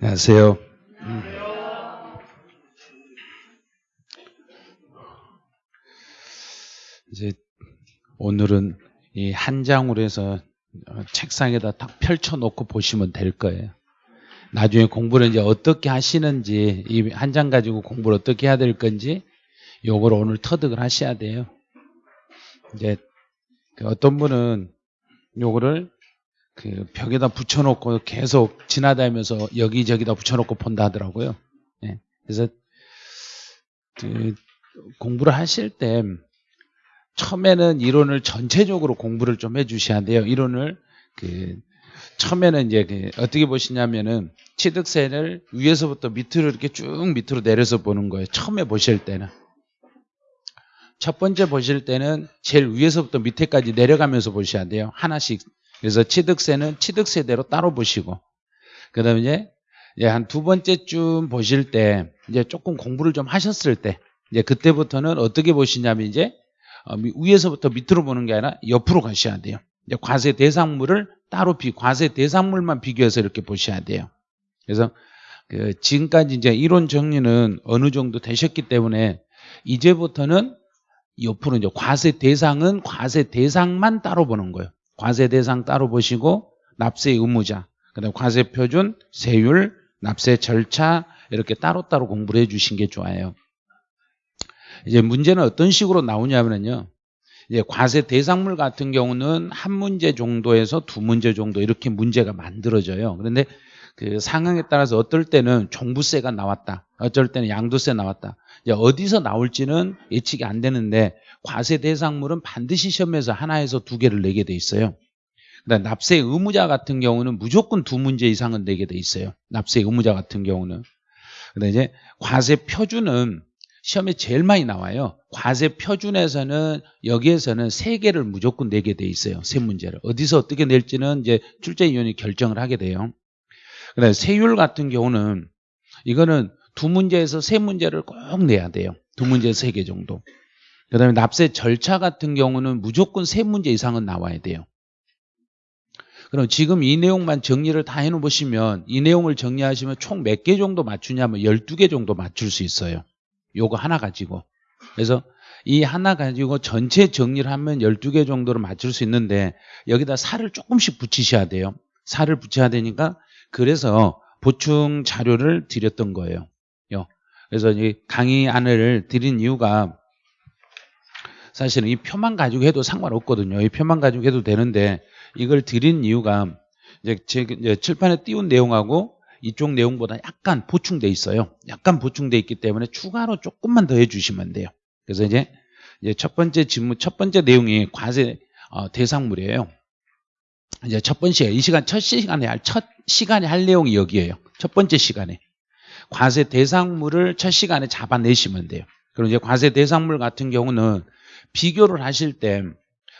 안녕하세요. 이제 오늘은 이 한 장으로 해서 책상에다 딱 펼쳐놓고 보시면 될 거예요. 나중에 공부를 이제 어떻게 하시는지 이 한 장 가지고 공부를 어떻게 해야 될 건지 요걸 오늘 터득을 하셔야 돼요. 이제 그 어떤 분은 요거를 그 벽에다 붙여놓고 계속 지나다니면서 여기저기다 붙여놓고 본다 하더라고요. 예. 그래서 그 공부를 하실 때 처음에는 이론을 전체적으로 공부를 좀 해주셔야 돼요. 이론을 그 처음에는 이제 그 어떻게 보시냐면은 취득세를 위에서부터 밑으로 이렇게 쭉 밑으로 내려서 보는 거예요. 처음에 보실 때는 첫 번째 보실 때는 제일 위에서부터 밑에까지 내려가면서 보셔야 돼요. 하나씩. 그래서 취득세는 취득세대로 따로 보시고 그다음에 이제 한두 번째쯤 보실 때 이제 조금 공부를 좀 하셨을 때 이제 그때부터는 어떻게 보시냐면 이제 어, 위에서부터 밑으로 보는 게 아니라 옆으로 가셔야 돼요. 이제 과세 대상물을 따로 비 과세 대상물만 비교해서 이렇게 보셔야 돼요. 그래서 그 지금까지 이제 이론 정리는 어느 정도 되셨기 때문에 이제부터는 옆으로 이제 과세 대상은 과세 대상만 따로 보는 거예요. 과세 대상 따로 보시고 납세 의무자, 그다음 과세 표준, 세율, 납세 절차 이렇게 따로따로 공부를 해 주신 게 좋아요. 이제 문제는 어떤 식으로 나오냐면요. 이제 과세 대상물 같은 경우는 한 문제 정도에서 두 문제 정도 이렇게 문제가 만들어져요. 그런데 그 상황에 따라서 어떨 때는 종부세가 나왔다. 어쩔 때는 양도세 나왔다. 어디서 나올지는 예측이 안 되는데 과세 대상물은 반드시 시험에서 하나에서 두 개를 내게 돼 있어요. 그다음 납세 의무자 같은 경우는 무조건 두 문제 이상은 내게 돼 있어요. 납세 의무자 같은 경우는. 근데 이제 과세 표준은 시험에 제일 많이 나와요. 과세 표준에서는 여기에서는 세 개를 무조건 내게 돼 있어요. 세 문제를. 어디서 어떻게 낼지는 이제 출제위원이 결정을 하게 돼요. 그다음에 세율 같은 경우는 이거는 두 문제에서 세 문제를 꼭 내야 돼요. 두 문제에서 세 개 정도. 그다음에 납세 절차 같은 경우는 무조건 세 문제 이상은 나와야 돼요. 그럼 지금 이 내용만 정리를 다 해놓으시면 이 내용을 정리하시면 총 몇 개 정도 맞추냐면 12개 정도 맞출 수 있어요. 요거 하나 가지고. 그래서 이 하나 가지고 전체 정리를 하면 12개 정도를 맞출 수 있는데 여기다 살을 조금씩 붙이셔야 돼요. 살을 붙여야 되니까 그래서 보충 자료를 드렸던 거예요. 그래서 이 강의 안을 드린 이유가 사실은 이 표만 가지고 해도 상관없거든요. 이 표만 가지고 해도 되는데 이걸 드린 이유가 이제 칠판에 띄운 내용하고 이쪽 내용보다 약간 보충돼 있어요. 약간 보충돼 있기 때문에 추가로 조금만 더 해주시면 돼요. 그래서 이제, 첫 번째 질문, 첫 번째 내용이 과세 어, 대상물이에요. 이제 첫 번째 이 시간 첫 시간에 할 첫 시간에 할 내용이 여기에요. 첫 번째 시간에 과세 대상물을 첫 시간에 잡아내시면 돼요. 그럼 이제 과세 대상물 같은 경우는 비교를 하실 때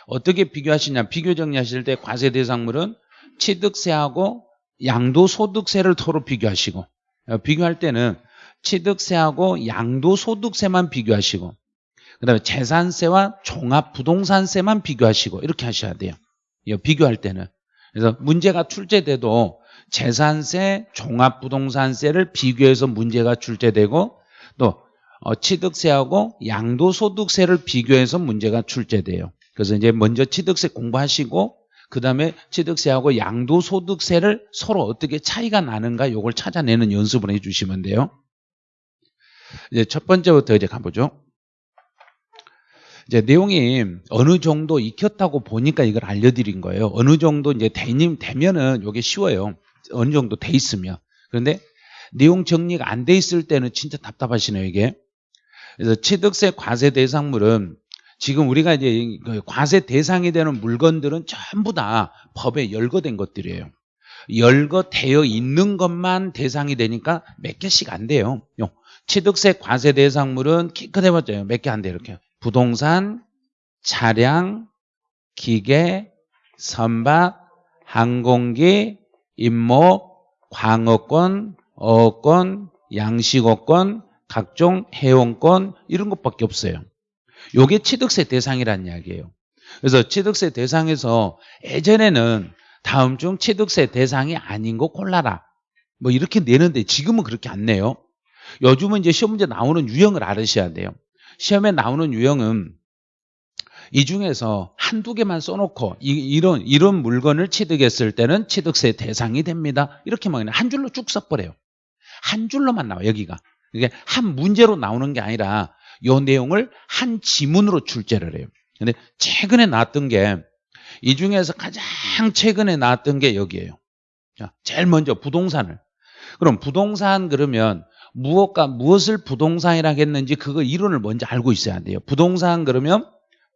어떻게 비교하시냐? 비교 정리하실 때 과세 대상물은 취득세하고 양도소득세를 서로 비교하시고 어, 비교할 때는 취득세하고 양도소득세만 비교하시고 그 다음에 재산세와 종합부동산세만 비교하시고 이렇게 하셔야 돼요. 비교할 때는. 그래서 문제가 출제돼도 재산세, 종합부동산세를 비교해서 문제가 출제되고 또 어, 취득세하고 양도소득세를 비교해서 문제가 출제돼요. 그래서 이제 먼저 취득세 공부하시고 그 다음에 취득세하고 양도소득세를 서로 어떻게 차이가 나는가 이걸 찾아내는 연습을 해주시면 돼요. 이제 첫 번째부터 이제 가보죠. 이제 내용이 어느 정도 익혔다고 보니까 이걸 알려드린 거예요. 어느 정도 이제 대님 되면은 이게 쉬워요. 어느 정도 돼 있으면. 그런데 내용 정리가 안 돼 있을 때는 진짜 답답하시네요, 이게. 그래서 취득세 과세 대상물은 지금 우리가 이제 그 과세 대상이 되는 물건들은 전부 다 법에 열거된 것들이에요. 열거되어 있는 것만 대상이 되니까 몇 개씩 안 돼요. 취득세 과세 대상물은 기껏해봤자 몇개 안 돼요. 이렇게 부동산, 차량, 기계, 선박, 항공기, 임목, 광어권, 어권, 양식어권, 각종 해운권 이런 것밖에 없어요. 요게 취득세 대상이라는 이야기예요. 그래서 취득세 대상에서 예전에는 다음 중 취득세 대상이 아닌 거 골라라. 뭐 이렇게 내는데 지금은 그렇게 안 내요. 요즘은 이제 시험 문제 나오는 유형을 알으셔야 돼요. 시험에 나오는 유형은 이 중에서 한두 개만 써놓고 이, 런 이런 물건을 취득했을 때는 취득세 대상이 됩니다. 이렇게만 그냥 한 줄로 쭉 써버려요. 한 줄로만 나와 여기가. 이게 한 문제로 나오는 게 아니라 요 내용을 한 지문으로 출제를 해요. 근데 최근에 나왔던 게 이 중에서 가장 최근에 나왔던 게 여기에요. 자, 제일 먼저 부동산을. 그럼 부동산 그러면 무엇과 무엇을 부동산이라고 했는지 그거 이론을 먼저 알고 있어야 돼요. 부동산 그러면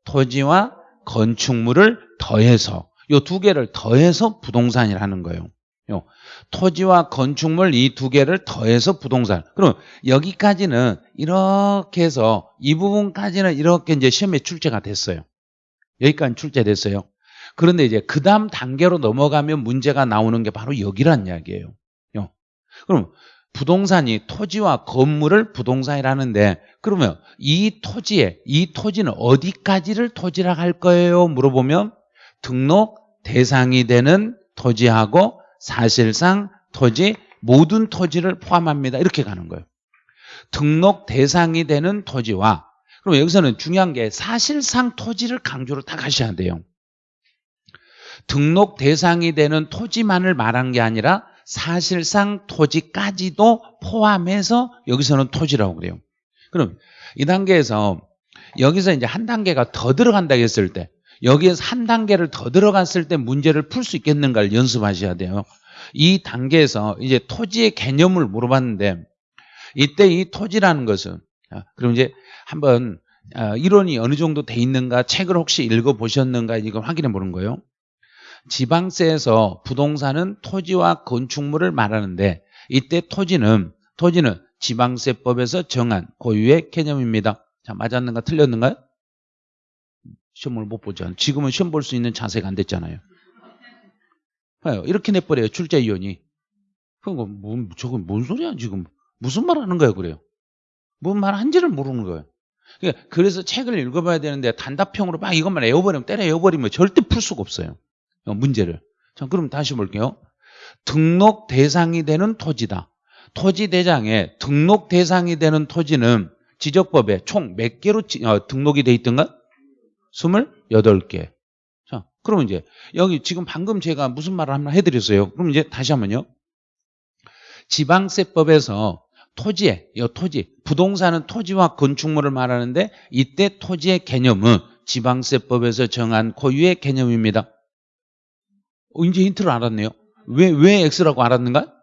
토지와 건축물을 더해서 요 두 개를 더해서 부동산이라는 거예요. 요 토지와 건축물 이 두 개를 더해서 부동산. 그럼 여기까지는 이렇게 해서 이 부분까지는 이렇게 이제 시험에 출제가 됐어요. 여기까지 출제됐어요. 그런데 이제 그 다음 단계로 넘어가면 문제가 나오는 게 바로 여기란 이야기예요. 요. 그럼 부동산이 토지와 건물을 부동산이라는데 그러면 이 토지에 이 토지는 어디까지를 토지라고 할 거예요? 물어보면 등록 대상이 되는 토지하고 사실상 토지 모든 토지를 포함합니다. 이렇게 가는 거예요. 등록 대상이 되는 토지와 그럼 여기서는 중요한 게 사실상 토지를 강조를 다 가셔야 돼요. 등록 대상이 되는 토지만을 말한 게 아니라 사실상 토지까지도 포함해서 여기서는 토지라고 그래요. 그럼 이 단계에서 여기서 이제 한 단계가 더 들어간다 했을 때 여기에서 한 단계를 더 들어갔을 때 문제를 풀 수 있겠는가를 연습하셔야 돼요. 이 단계에서 이제 토지의 개념을 물어봤는데 이때 이 토지라는 것은 그럼 이제 한번 아, 이론이 어느 정도 돼 있는가 책을 혹시 읽어보셨는가 이걸 확인해 보는 거예요. 지방세에서 부동산은 토지와 건축물을 말하는데 이때 토지는 토지는 지방세법에서 정한 고유의 개념입니다. 자, 맞았는가 틀렸는가요? 시험을 못 보죠. 지금은 시험 볼 수 있는 자세가 안 됐잖아요. 이렇게 내버려요. 출제위원이. 그거 뭐, 저건 뭔 소리야 지금. 무슨 말 하는 거예요 그래요. 뭔 말 한지를 모르는 거예요. 그러니까 그래서 책을 읽어봐야 되는데 단답형으로 막 이것만 외워버리면 때려 외워버리면 절대 풀 수가 없어요. 어, 문제를. 자, 그럼 다시 볼게요. 등록 대상이 되는 토지다. 토지 대장에 등록 대상이 되는 토지는 지적법에 총 몇 개로 어, 등록이 돼 있던가? 28개. 자, 그러면 이제 여기 지금 방금 제가 무슨 말을 한번 해드렸어요. 그럼 이제 다시 한번요. 지방세법에서 토지에, 이 토지, 부동산은 토지와 건축물을 말하는데 이때 토지의 개념은 지방세법에서 정한 고유의 개념입니다. 어, 이제 힌트를 알았네요. 왜, 왜 X라고 알았는가?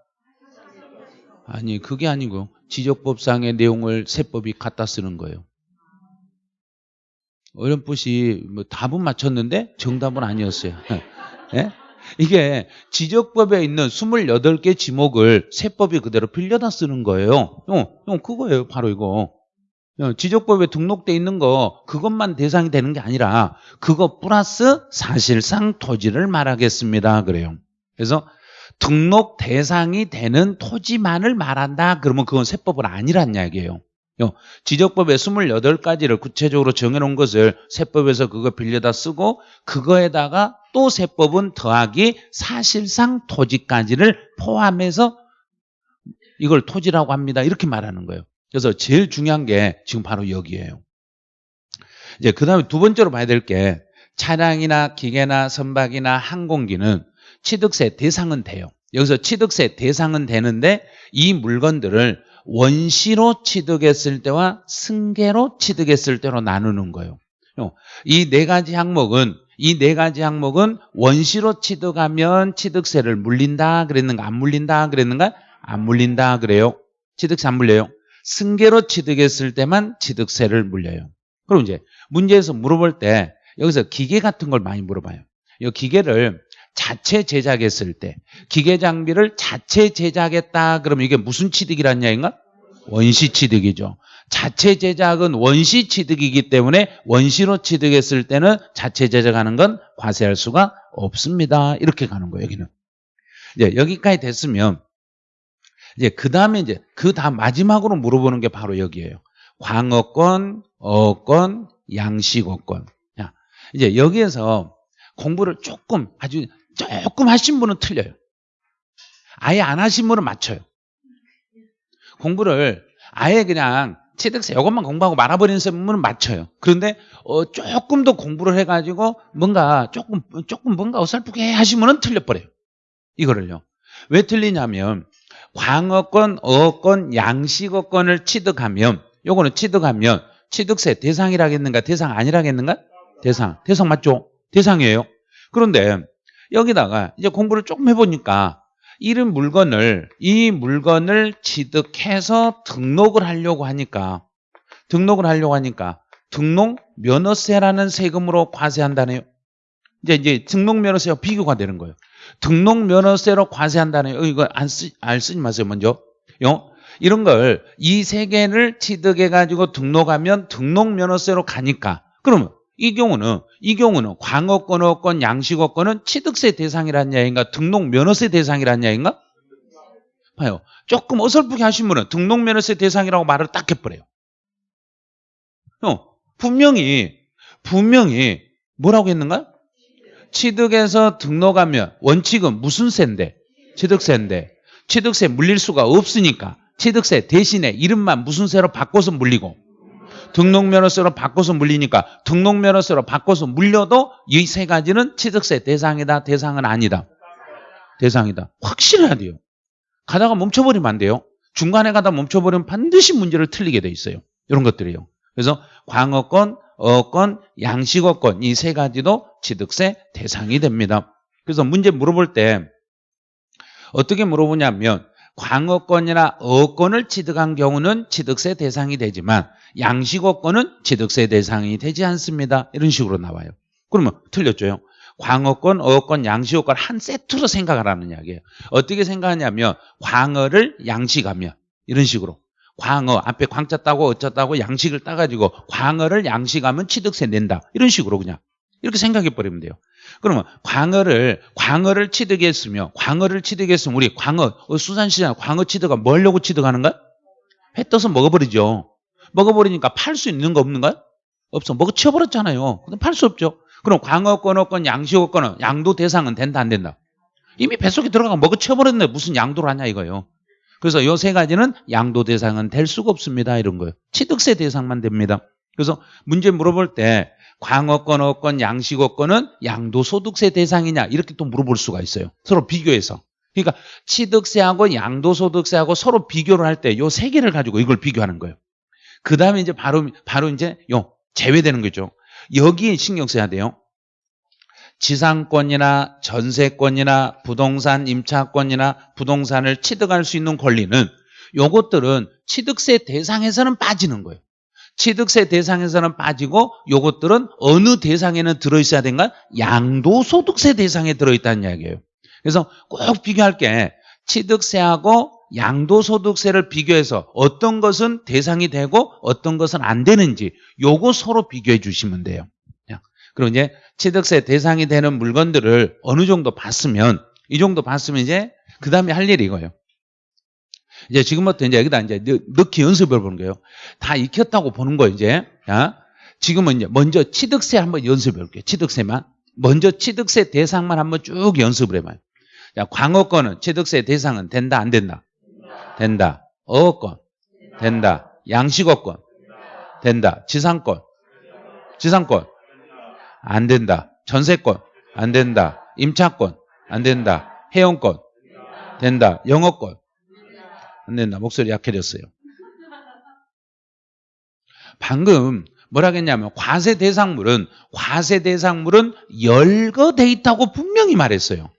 아니, 그게 아니고 지적법상의 내용을 세법이 갖다 쓰는 거예요. 어렴풋이 뭐 답은 맞췄는데 정답은 아니었어요. 네? 이게 지적법에 있는 28개 지목을 세법이 그대로 빌려다 쓰는 거예요. 어, 어, 그거예요. 바로 이거. 어, 지적법에 등록돼 있는 거 그것만 대상이 되는 게 아니라 그거 플러스 사실상 토지를 말하겠습니다. 그래요. 그래서 등록 대상이 되는 토지만을 말한다. 그러면 그건 세법은 아니란 이야기예요. 어, 지적법에 28가지를 구체적으로 정해놓은 것을 세법에서 그거 빌려다 쓰고 그거에다가 또 세법은 더하기 사실상 토지까지를 포함해서 이걸 토지라고 합니다. 이렇게 말하는 거예요. 그래서 제일 중요한 게 지금 바로 여기에요. 이제 그 다음에 두 번째로 봐야 될 게 차량이나 기계나 선박이나 항공기는 취득세 대상은 돼요. 여기서 취득세 대상은 되는데 이 물건들을 원시로 취득했을 때와 승계로 취득했을 때로 나누는 거예요. 이 네 가지 항목은 이 네 가지 항목은 원시로 취득하면 취득세를 물린다 그랬는가 안 물린다 그랬는가 안 물린다 그래요. 취득세 안 물려요. 승계로 취득했을 때만 취득세를 물려요. 그럼 이제 문제에서 물어볼 때 여기서 기계 같은 걸 많이 물어봐요. 이 기계를 자체 제작했을 때 기계 장비를 자체 제작했다 그러면 이게 무슨 취득이란 이야기인가? 원시 취득이죠. 자체 제작은 원시 취득이기 때문에 원시로 취득했을 때는 자체 제작하는 건 과세할 수가 없습니다. 이렇게 가는 거예요, 여기는. 이제 여기까지 됐으면 이제 그 다음에 이제 그 다음 마지막으로 물어보는 게 바로 여기에요. 광어권, 어권, 양식어권. 자, 이제 여기에서 공부를 조금 아주 조금 하신 분은 틀려요. 아예 안 하신 분은 맞춰요. 공부를 아예 그냥 취득세 이것만 공부하고 말아버리는 분은 맞춰요. 그런데 어, 조금 더 공부를 해가지고 뭔가 조금 조금 뭔가 어설프게 하시면은 틀려버려요. 이거를요. 왜 틀리냐면 광어권, 어권, 양식어권을 취득하면 요거는 취득하면 취득세 대상이라겠는가 대상 아니라겠는가? 대상. 대상 맞죠? 대상이에요. 그런데 여기다가 이제 공부를 조금 해보니까 이런 물건을 이 물건을 취득해서 등록을 하려고 하니까 등록을 하려고 하니까 등록 면허세라는 세금으로 과세한다네요. 이제 이제 등록 면허세와 비교가 되는 거예요. 등록 면허세로 과세한다네요. 이거 안 쓰, 알 쓰지 마세요. 먼저. 요 이런 걸 이 세 개를 취득해 가지고 등록하면 등록 면허세로 가니까 그러면 이 경우는 이 경우는 광어권, 어권, 양식어권은 취득세 대상이란 이야기인가 등록 면허세 대상이란 이야기인가? 봐요. 조금 어설프게 하시면은 등록 면허세 대상이라고 말을 딱 해버려요. 어, 분명히 분명히 뭐라고 했는가? 취득해서 등록하면 원칙은 무슨 세인데? 취득세인데. 취득세 물릴 수가 없으니까 취득세 대신에 이름만 무슨 세로 바꿔서 물리고 등록면허세로 바꿔서 물리니까 등록면허세로 바꿔서 물려도 이 세 가지는 취득세 대상이다 대상은 아니다. 대상이다. 확실해야 돼요. 가다가 멈춰버리면 안 돼요. 중간에 가다 멈춰버리면 반드시 문제를 틀리게 돼 있어요. 이런 것들이요. 그래서 광어권, 어권, 양식어권 이 세 가지도 취득세 대상이 됩니다 그래서 문제 물어볼 때 어떻게 물어보냐면 광어권이나 어권을 취득한 경우는 취득세 대상이 되지만 양식어권은 취득세 대상이 되지 않습니다. 이런 식으로 나와요. 그러면 틀렸죠. 광어권, 어권, 양식어권 한 세트로 생각하라는 이야기예요. 어떻게 생각하냐면 광어를 양식하면 이런 식으로 광어 앞에 광자 따고 어쩌다고 양식을 따가지고 광어를 양식하면 취득세 낸다. 이런 식으로 그냥 이렇게 생각해 버리면 돼요. 그러면 광어를 광어를 취득했으며 광어를 취득했으면 우리 광어 어, 수산시장 광어 취득가 뭐려고 취득하는가? 회 떠서 먹어버리죠. 먹어버리니까 팔 수 있는 거 없는가? 없어. 먹어 치워버렸잖아요. 근데 팔 수 없죠. 그럼 광어권, 어권, 양식어권은 양도 대상은 된다 안 된다? 이미 뱃속에 들어가고 먹어 치워버렸는데 무슨 양도를 하냐 이거예요. 그래서 요 세 가지는 양도 대상은 될 수가 없습니다. 이런 거예요. 취득세 대상만 됩니다. 그래서 문제 물어볼 때 광어권, 어권, 양식어권은 양도소득세 대상이냐 이렇게 또 물어볼 수가 있어요. 서로 비교해서. 그러니까 취득세하고 양도소득세하고 서로 비교를 할 때 요 세 개를 가지고 이걸 비교하는 거예요. 그 다음에 이제 바로 바로 이제 요 제외되는 거죠. 여기에 신경 써야 돼요. 지상권이나 전세권이나 부동산 임차권이나 부동산을 취득할 수 있는 권리는 요것들은 취득세 대상에서는 빠지는 거예요. 취득세 대상에서는 빠지고 요것들은 어느 대상에는 들어있어야 된가? 양도소득세 대상에 들어있다는 이야기예요. 그래서 꼭 비교할 게 취득세하고 양도소득세를 비교해서 어떤 것은 대상이 되고 어떤 것은 안 되는지 요거 서로 비교해 주시면 돼요. 그리고 이제 취득세 대상이 되는 물건들을 어느 정도 봤으면 이 정도 봤으면 이제 그 다음에 할 일이 이거예요. 이제 지금부터 이제 여기다 이제 넣기 연습을 보는 거예요. 다 익혔다고 보는 거예요, 이제. 야. 지금은 이제 먼저 취득세 한번 연습해 볼게요. 취득세만. 먼저 취득세 대상만 한번 쭉 연습을 해봐요. 자, 광어권은 취득세 대상은 된다, 안 된다? 된다. 어권 된다. 양식어권 된다. 지상권 지상권 안 된다. 전세권 안 된다. 임차권 안 된다. 해운권 된다. 영어권 안 된다. 목소리 약해졌어요. 방금 뭐라 했냐면 과세 대상물은 과세 대상물은 열거돼 있다고 분명히 말했어요.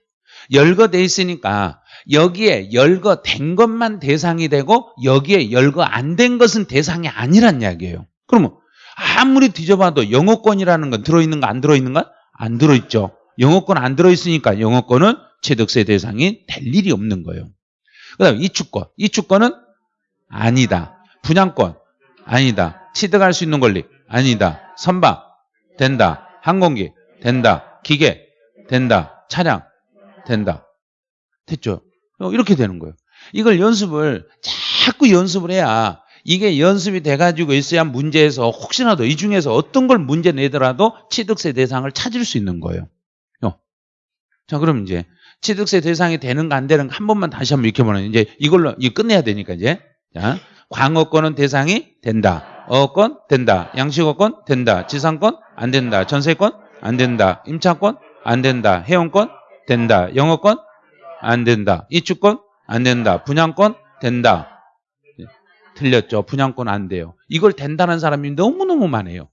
열거돼 있으니까 여기에 열거된 것만 대상이 되고 여기에 열거 안 된 것은 대상이 아니란 이야기예요. 그러면 아무리 뒤져봐도 영어권이라는 건 들어있는 거 안 들어있는가? 안 들어있죠. 영어권 안 들어있으니까 영어권은 취득세 대상이 될 일이 없는 거예요. 그 다음에 이주권. 이주권은 아니다. 분양권 아니다. 취득할 수 있는 권리 아니다. 선박 된다. 항공기 된다. 기계 된다. 차량 된다. 됐죠? 이렇게 되는 거예요. 이걸 연습을 자꾸 연습을 해야 이게 연습이 돼가지고 있어야 문제에서 혹시라도 이 중에서 어떤 걸 문제 내더라도 취득세 대상을 찾을 수 있는 거예요. 자, 그럼 이제 취득세 대상이 되는가 안 되는가 한 번만 다시 한번 익혀보는 이제 이걸로 이 끝내야 되니까 이제 자 광어권은 대상이 된다. 어권 된다. 양식어권 된다. 지상권 안 된다. 전세권 안 된다. 임차권 안 된다. 해운권 된다. 영어권 안 된다. 이주권 안 된다. 분양권 된다. 틀렸죠. 분양권 안 돼요. 이걸 된다는 사람이 너무너무 많아요.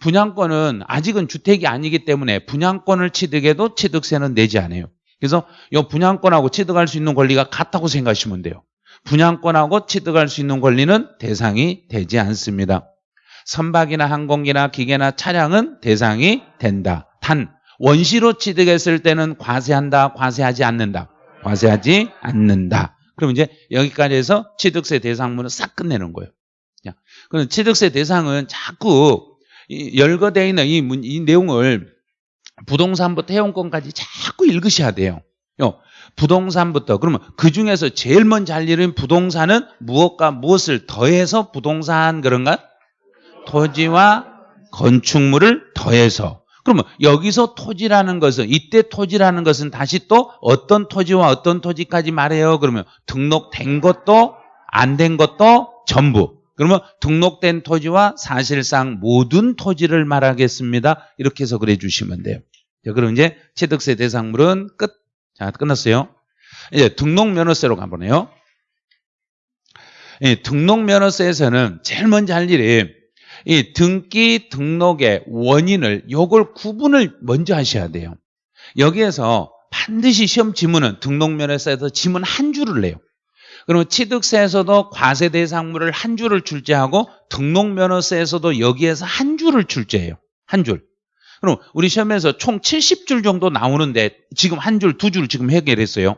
분양권은 아직은 주택이 아니기 때문에 분양권을 취득해도 취득세는 내지 않아요. 그래서 이 분양권하고 취득할 수 있는 권리가 같다고 생각하시면 돼요. 분양권하고 취득할 수 있는 권리는 대상이 되지 않습니다. 선박이나 항공기나 기계나 차량은 대상이 된다. 단 원시로 취득했을 때는 과세한다, 과세하지 않는다. 과세하지 않는다. 그럼 이제 여기까지 해서 취득세 대상문을 싹 끝내는 거예요. 그럼 취득세 대상은 자꾸 열거되어 있는 이, 문, 이 내용을 부동산부터 해운권까지 자꾸 읽으셔야 돼요. 부동산부터 그러면 그 중에서 제일 먼저 할 일은 부동산은 무엇과 무엇을 더해서 부동산 그런가? 토지와 건축물을 더해서 그러면 여기서 토지라는 것은 이때 토지라는 것은 다시 또 어떤 토지와 어떤 토지까지 말해요. 그러면 등록된 것도 안 된 것도 전부. 그러면 등록된 토지와 사실상 모든 토지를 말하겠습니다. 이렇게 해서 그래 주시면 돼요. 자, 그럼 이제 취득세 대상물은 끝. 자, 끝났어요. 이제 등록면허세로 가보네요. 등록면허세에서는 제일 먼저 할 일이 이 등기 등록의 원인을 요걸 구분을 먼저 하셔야 돼요. 여기에서 반드시 시험 지문은 등록면허세에서 지문 한 줄을 내요. 그러면 취득세에서도 과세 대상물을 한 줄을 출제하고 등록면허세에서도 여기에서 한 줄을 출제해요. 한 줄. 그럼 우리 시험에서 총 70줄 정도 나오는데 지금 한 줄, 두 줄 지금 해결했어요.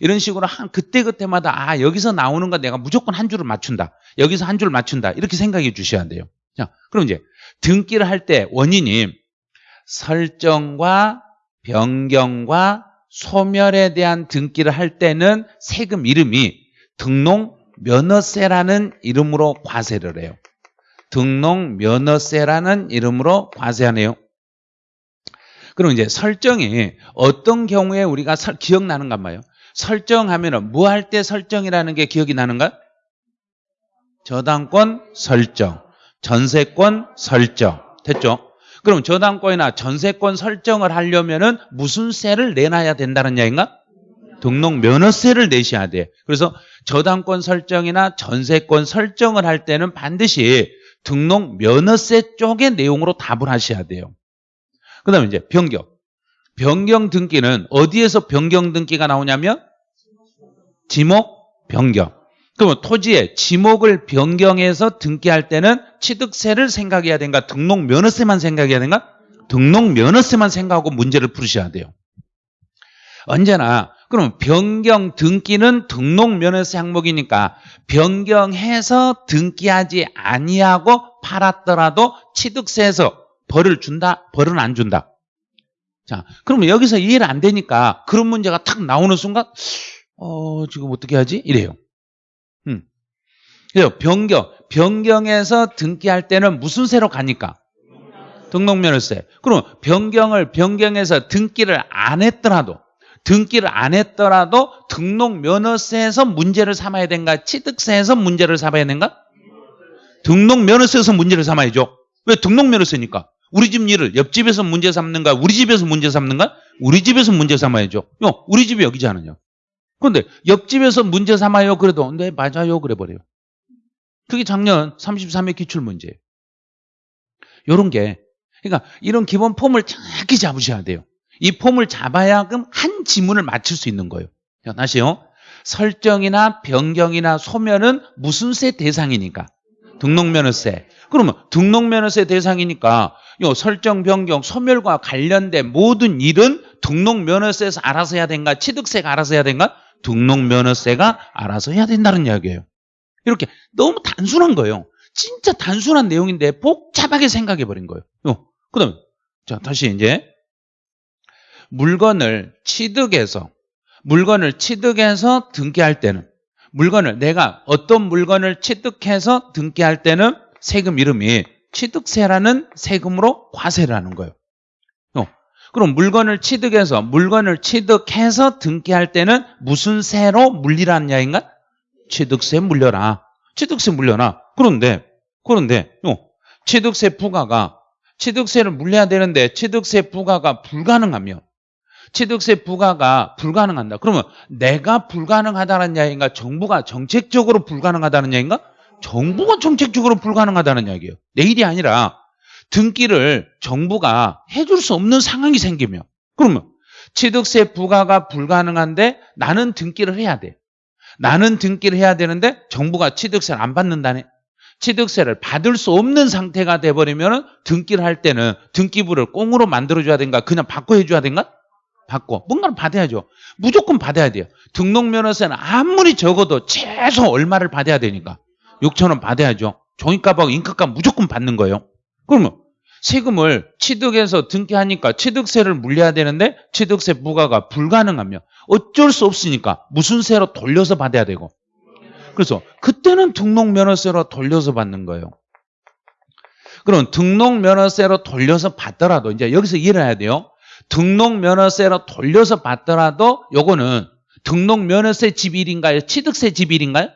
이런 식으로 한 그때그때마다 아 여기서 나오는 거 내가 무조건 한 줄을 맞춘다. 여기서 한줄 맞춘다. 이렇게 생각해 주셔야 돼요. 자, 그럼 이제 등기를 할 때 원인이 설정과 변경과 소멸에 대한 등기를 할 때는 세금 이름이 등록 면허세라는 이름으로 과세를 해요. 등록 면허세라는 이름으로 과세하네요. 그럼 이제 설정이 어떤 경우에 우리가 설, 기억나는가 봐요. 설정하면은 뭐 할 때 설정이라는 게 기억이 나는가? 저당권 설정. 전세권 설정. 됐죠? 그럼 저당권이나 전세권 설정을 하려면 은 무슨 세를 내놔야 된다는 이야기인가? 등록 면허세를 내셔야 돼. 그래서 저당권 설정이나 전세권 설정을 할 때는 반드시 등록 면허세 쪽의 내용으로 답을 하셔야 돼요. 그 다음에 이제 변경. 변경 등기는 어디에서 변경 등기가 나오냐면 지목 변경. 그러면 토지의 지목을 변경해서 등기할 때는 취득세를 생각해야 된가? 등록 면허세만 생각해야 된가? 등록 면허세만 생각하고 문제를 풀으셔야 돼요. 언제나 그럼 변경 등기는 등록 면허세 항목이니까 변경해서 등기하지 아니하고 팔았더라도 취득세에서 벌을 준다? 벌은 안 준다. 자, 그러면 여기서 이해를 안 되니까 그런 문제가 탁 나오는 순간 어, 지금 어떻게 하지? 이래요. 그래서 변경, 변경해서 등기할 때는 무슨 세로 가니까? 등록면허세. 그럼 변경을 변경해서 등기를 안 했더라도 등기를 안 했더라도 등록면허세에서 문제를 삼아야 된가? 취득세에서 문제를 삼아야 된가? 등록면허세에서 문제를 삼아야죠. 왜 등록면허세니까? 우리 집 일을 옆집에서 문제 삼는가? 우리 집에서 문제 삼는가? 우리 집에서 문제 삼아야죠. 요, 우리 집이 않느냐? 그런데 옆집에서 문제 삼아요. 그래도 네 맞아요. 그래 버려요. 그게 작년 33회 기출문제예요. 요런 게 그러니까 이런 기본 폼을 정확히 잡으셔야 돼요. 이 폼을 잡아야금 한 지문을 맞출 수 있는 거예요. 자, 다시요. 설정이나 변경이나 소멸은 무슨 세 대상이니까? 등록면허세. 그러면 등록면허세 대상이니까 요 설정, 변경, 소멸과 관련된 모든 일은 등록면허세에서 알아서 해야 된가? 취득세가 알아서 해야 된가? 등록면허세가 알아서 해야 된다는 이야기예요. 이렇게 너무 단순한 거예요. 진짜 단순한 내용인데 복잡하게 생각해 버린 거예요. 그 다음에 자 다시 이제 물건을 취득해서 물건을 취득해서 등기할 때는 물건을 내가 어떤 물건을 취득해서 등기할 때는 세금 이름이 취득세라는 세금으로 과세를 하는 거예요. 그럼 물건을 취득해서 물건을 취득해서 등기할 때는 무슨 세로 물리라는 이야기인가? 취득세 물려라. 취득세 물려라. 그런데 그런데 어, 취득세 부과가 취득세를 물려야 되는데 취득세 부과가 불가능하며 취득세 부과가 불가능한다. 그러면 내가 불가능하다는 이야기인가? 정부가 정책적으로 불가능하다는 이야기인가? 정부가 정책적으로 불가능하다는 이야기예요. 내 일이 아니라 등기를 정부가 해줄 수 없는 상황이 생기면 그러면 취득세 부과가 불가능한데 나는 등기를 해야 돼. 나는 등기를 해야 되는데 정부가 취득세를 안 받는다네. 취득세를 받을 수 없는 상태가 돼버리면 등기를 할 때는 등기부를 꽁으로 만들어줘야 된가 그냥 바꿔 해줘야 된가? 받고 뭔가를 받아야죠. 무조건 받아야 돼요. 등록면허세는 아무리 적어도 최소 얼마를 받아야 되니까 6천 원 받아야죠. 종이값하고 인크값 무조건 받는 거예요. 그러면 세금을 취득해서 등기하니까 취득세를 물려야 되는데 취득세 부과가 불가능하면 어쩔 수 없으니까 무슨 세로 돌려서 받아야 되고 그래서 그때는 등록면허세로 돌려서 받는 거예요. 그럼 등록면허세로 돌려서 받더라도 이제 여기서 이해해야 돼요. 등록면허세로 돌려서 받더라도 요거는 등록면허세 집일인가요? 취득세 집일인가요?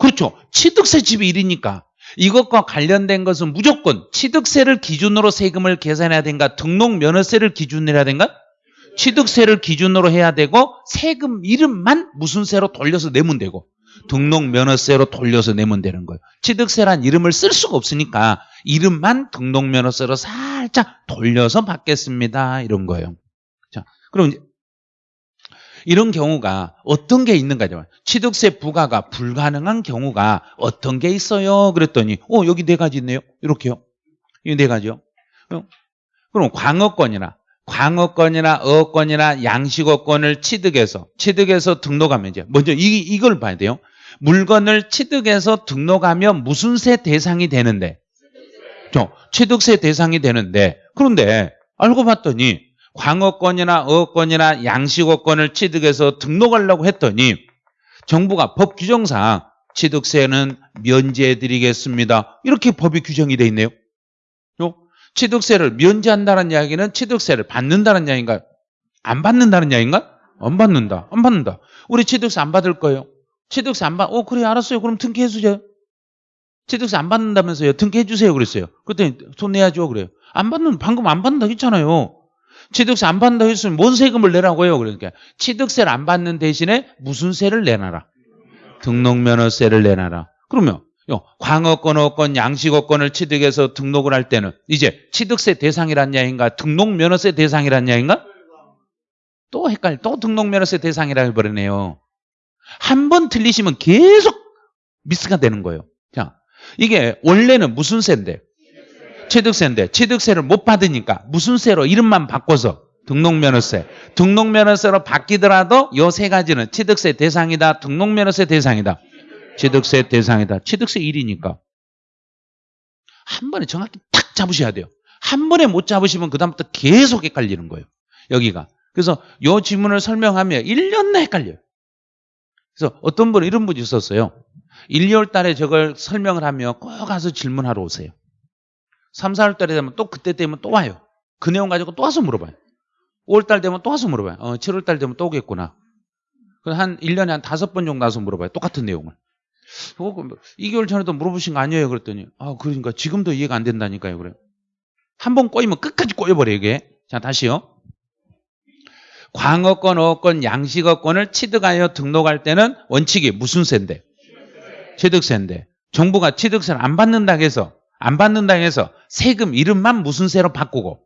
그렇죠. 취득세 집일이니까 이것과 관련된 것은 무조건 취득세를 기준으로 세금을 계산해야 된가 등록 면허세를 기준으로 해야 된가 취득세를 기준으로 해야 되고 세금 이름만 무슨 세로 돌려서 내면 되고 등록 면허세로 돌려서 내면 되는 거예요. 취득세란 이름을 쓸 수가 없으니까 이름만 등록 면허세로 살짝 돌려서 받겠습니다. 이런 거예요. 자, 그럼 이런 경우가 어떤 게 있는가죠? 취득세 부과가 불가능한 경우가 어떤 게 있어요? 그랬더니 어 여기 네 가지 있네요. 이렇게요. 이 네 가지요. 어? 그럼 광어권이나 광어권이나 어권이나 양식어권을 취득해서 취득해서 등록하면 이제 먼저 이, 이걸 봐야 돼요. 물건을 취득해서 등록하면 무슨 세 대상이 되는데 저 취득세 대상이 되는데 그런데 알고 봤더니 광어권이나 어권이나 양식어권을 취득해서 등록하려고 했더니 정부가 법 규정상 취득세는 면제해 드리겠습니다. 이렇게 법이 규정이 돼 있네요. 취득세를 면제한다는 이야기는 취득세를 받는다는 이야기인가요? 안 받는다는 이야기인가? 안 받는다. 안 받는다. 우리 취득세 안 받을 거예요. 취득세 안 받, 어, 그래, 알았어요. 그럼 등기해 주세요. 취득세 안 받는다면서요. 등기해 주세요. 그랬어요. 그랬더니 돈 내야죠. 그래요. 안 받는, 방금 안 받는다 했잖아요. 취득세 안 받는다 했으면 뭔 세금을 내라고요. 그러니까 취득세를 안 받는 대신에 무슨 세를 내놔라. 등록면허세를 내놔라. 그러면 광어권, 어권, 양식어권을 취득해서 등록을 할 때는 이제 취득세 대상이란 이야기인가 등록면허세 대상이란 이야기인가? 또 헷갈려. 또 등록면허세 대상이라 해버리네요. 한 번 틀리시면 계속 미스가 되는 거예요. 자, 이게 원래는 무슨 세인데? 취득세인데 취득세를 못 받으니까 무슨 세로 이름만 바꿔서 등록면허세. 등록면허세로 바뀌더라도 요 세 가지는 취득세 대상이다. 등록면허세 대상이다. 취득세 대상이다. 취득세 1이니까. 한 번에 정확히 딱 잡으셔야 돼요. 한 번에 못 잡으시면 그 다음부터 계속 헷갈리는 거예요. 여기가. 그래서 요 지문을 설명하면 1년 내 헷갈려요. 그래서 어떤 분은 이런 분이 있었어요. 1, 2월 달에 저걸 설명을 하면 꼭 가서 질문하러 오세요. 3, 4월 달에 되면 또 그때 되면 또 와요. 그 내용 가지고 또 와서 물어봐요. 5월 달 되면 또 와서 물어봐요. 어, 7월 달 되면 또 오겠구나. 한 1년에 한 다섯 번 정도 와서 물어봐요. 똑같은 내용을. 어, 2개월 전에도 물어보신 거 아니에요? 그랬더니, 아, 그러니까 지금도 이해가 안 된다니까요. 그래. 한번 꼬이면 끝까지 꼬여버려, 이게. 자, 다시요. 광어권, 어권, 양식어권을 취득하여 등록할 때는 원칙이 무슨 세인데? 취득세인데. 정부가 취득세를 안 받는다 해서, 안 받는다 해서 세금 이름만 무슨 세로 바꾸고,